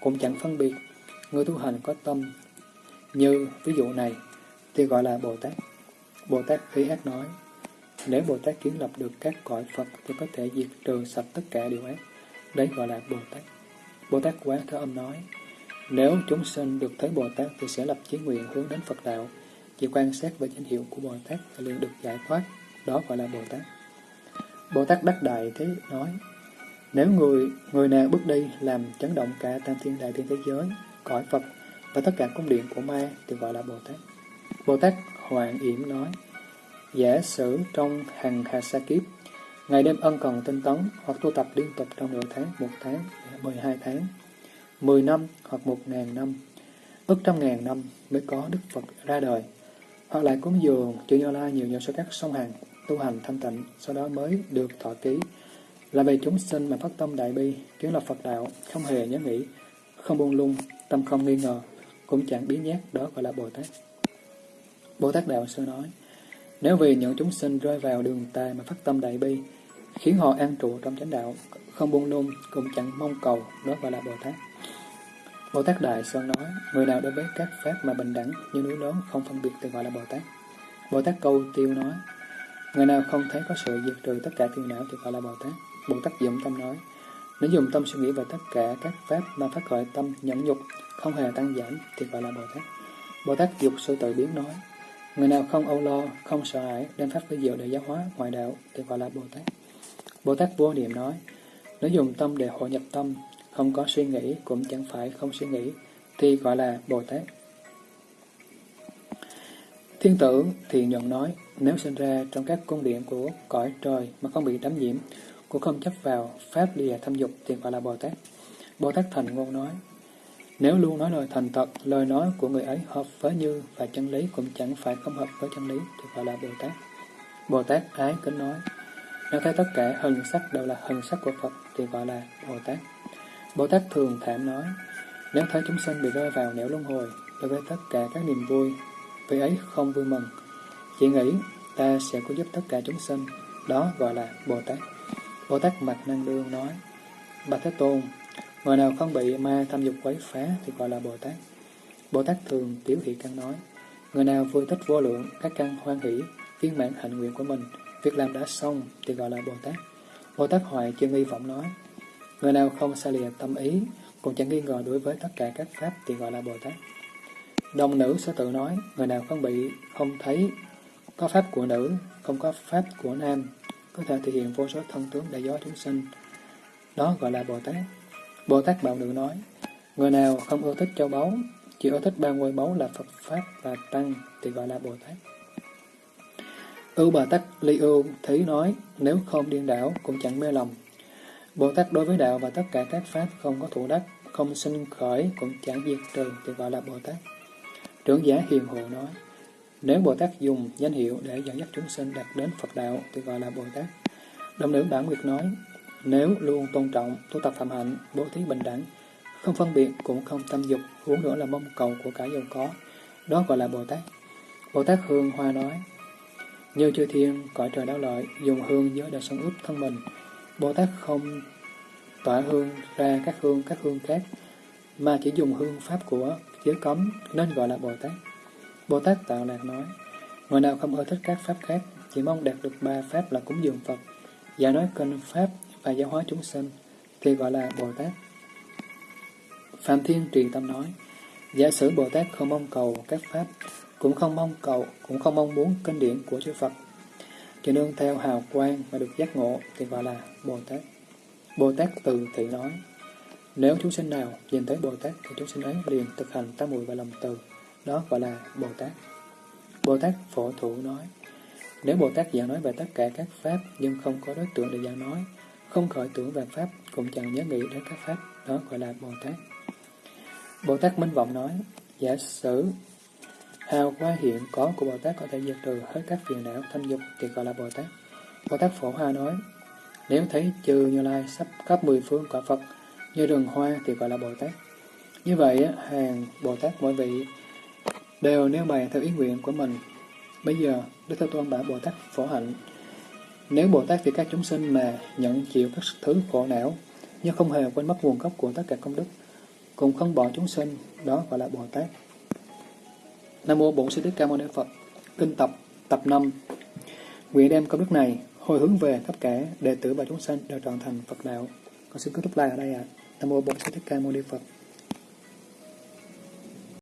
Speaker 1: cũng chẳng phân biệt. Người tu hành có tâm như ví dụ này thì gọi là Bồ Tát. Bồ Tát Khí Ác nói, nếu Bồ Tát kiến lập được các cõi Phật thì có thể diệt trừ sạch tất cả điều ác. Đấy gọi là Bồ Tát. Bồ Tát Quán Thế Âm nói, nếu chúng sinh được thấy Bồ Tát thì sẽ lập chí nguyện hướng đến Phật Đạo. Chỉ quan sát về danh hiệu của Bồ Tát là liền được giải thoát. Đó gọi là Bồ Tát. Bồ Tát Đắc Đại Thế nói, nếu người người nào bước đi làm chấn động cả tam thiên đại thiên thế giới, cõi Phật và tất cả cung điện của ma thì gọi là Bồ Tát. Bồ Tát Hoàng Yểm nói, giả sử trong hàng hà sa kiếp, ngày đêm ân cần tinh tấn hoặc tu tập liên tục trong nửa tháng, một tháng, mười hai tháng, mười năm hoặc một ngàn năm, ước trăm ngàn năm mới có Đức Phật ra đời, hoặc lại cúng dường chư Như Lai nhiều nhờ số các sông hàng, tu hành thanh tịnh, sau đó mới được thọ ký. Là về chúng sinh mà phát tâm đại bi, kiến lập Phật đạo, không hề nhớ nghĩ, không buông lung, tâm không nghi ngờ, cũng chẳng biến nhát, đó gọi là Bồ Tát. Bồ Tát Đạo Sư nói, nếu vì những chúng sinh rơi vào đường tà mà phát tâm đại bi, khiến họ an trụ trong chánh đạo, không buông lung, cũng chẳng mong cầu, đó gọi là Bồ Tát. Bồ Tát Đại Sơn nói, người nào đối với các pháp mà bình đẳng như núi lớn không phân biệt thì gọi là Bồ Tát. Bồ Tát Câu Tiêu nói, người nào không thấy có sự diệt trừ tất cả phiền não thì gọi là Bồ Tát. Bồ Tát Dụng Tâm nói, nếu dùng tâm suy nghĩ về tất cả các pháp mà phát khởi tâm nhẫn nhục, không hề tăng giảm thì gọi là Bồ Tát. Bồ Tát Dục sự Tự Biến nói, người nào không âu lo, không sợ hãi, đem pháp với diệu để giáo hóa ngoại đạo thì gọi là Bồ Tát. Bồ Tát Vô Niệm nói, nếu dùng tâm để hội nhập tâm, không có suy nghĩ cũng chẳng phải không suy nghĩ, thì gọi là Bồ Tát. Thiên tử thì nhận nói, nếu sinh ra trong các cung điện của cõi trời mà không bị đắm nhiễm, cũng không chấp vào pháp lìa thâm dục thì gọi là Bồ Tát. Bồ Tát Thành Ngôn nói, nếu luôn nói lời thành thật, lời nói của người ấy hợp với như và chân lý cũng chẳng phải không hợp với chân lý thì gọi là Bồ Tát. Bồ Tát ái kính nói, nếu thấy tất cả hình sắc đều là hình sắc của Phật thì gọi là Bồ Tát. Bồ Tát thường thảm nói, nếu thấy chúng sinh bị rơi vào nẻo luân hồi, đối với tất cả các niềm vui, vì ấy không vui mừng. Chỉ nghĩ ta sẽ có giúp tất cả chúng sinh, đó gọi là Bồ Tát. Bồ Tát Mạch Năng Đương nói, Bạch Thế Tôn, người nào không bị ma tham dục quấy phá thì gọi là Bồ Tát. Bồ Tát thường tiểu thị căn nói, người nào vui thích vô lượng, các căn hoan hỷ, viên mãn hạnh nguyện của mình, việc làm đã xong thì gọi là Bồ Tát. Bồ Tát Hoài chưa nghi vọng nói, người nào không xa lìa tâm ý, cũng chẳng nghi ngờ đối với tất cả các pháp thì gọi là Bồ Tát. Đồng nữ sẽ tự nói, người nào không bị, không thấy có pháp của nữ, không có pháp của nam, có thể thể hiện vô số thân tướng đại gió chúng sinh. Đó gọi là Bồ Tát. Bồ Tát Bảo Nữ nói, người nào không ưa thích châu báu, chỉ ưa thích ba ngôi báu là Phật Pháp và Tăng thì gọi là Bồ Tát. Ưu Bà Tát Ly Ưu Thí nói, nếu không điên đảo cũng chẳng mê lòng. Bồ Tát đối với đạo và tất cả các Pháp không có thủ đắc, không sinh khởi cũng chẳng diệt trừ thì gọi là Bồ Tát. Trưởng giả Hiền Hộ nói, nếu Bồ Tát dùng danh hiệu để dẫn dắt chúng sinh đạt đến Phật đạo thì gọi là Bồ Tát. Đồng nữ Bản Nguyệt nói, nếu luôn tôn trọng, tu tập phạm hạnh, bố thí bình đẳng, không phân biệt cũng không tâm dục, huống nữa là mong cầu của cả giàu có, đó gọi là Bồ Tát. Bồ Tát Hương Hoa nói, như chư thiên, cõi trời đáo lợi, dùng hương giới để sống ướp thân mình, Bồ Tát không tỏa hương ra các hương các hương khác, mà chỉ dùng hương pháp của giới cấm nên gọi là Bồ Tát. Bồ Tát Tạo Lạc nói, người nào không ưa thích các pháp khác, chỉ mong đạt được ba pháp là cúng dường Phật, và nói kinh pháp và giáo hóa chúng sinh, thì gọi là Bồ Tát. Phạm Thiên truyền Tâm nói, giả sử Bồ Tát không mong cầu các pháp, cũng không mong cầu, cũng không mong muốn kinh điển của chư Phật, chỉ nương theo hào quang mà được giác ngộ thì gọi là Bồ Tát. Bồ Tát từ thị nói, nếu chúng sinh nào nhìn thấy Bồ Tát thì chúng sinh ấy liền thực hành tam muội và lòng từ, đó gọi là Bồ Tát. Bồ Tát Phổ Thủ nói, nếu Bồ Tát giảng nói về tất cả các pháp nhưng không có đối tượng để giảng nói, không khởi tưởng về pháp, cũng chẳng nhớ nghĩ đến các pháp, đó gọi là Bồ Tát. Bồ Tát Minh Vọng nói, giả sử hào hoa hiện có của Bồ Tát có thể diệt trừ hết các phiền não tham dục thì gọi là Bồ Tát. Bồ Tát Phổ Hoa nói, nếu thấy trừ Như Lai sắp khắp mười phương quả Phật, như rừng hoa thì gọi là Bồ Tát. Như vậy, hàng Bồ Tát mỗi vị đều nêu bày theo ý nguyện của mình. Bây giờ, Đức Thế Tôn bảo Bồ Tát phổ hạnh. Nếu Bồ Tát vì các chúng sinh mà nhận chịu các thứ khổ não, nhưng không hề quên mất nguồn gốc của tất cả công đức, cũng không bỏ chúng sinh, đó gọi là Bồ Tát. Nam Mô Bổn Sư Thích Ca Mâu Ni Phật Kinh tập, tập 5 Nguyện đem công đức này hồi hướng về tất cả đệ tử và chúng sinh đều trọn thành Phật đạo. Con xin kết thúc lại ở đây ạ. À. Nam Mô Bổn Sư Thích Ca Mâu Ni Phật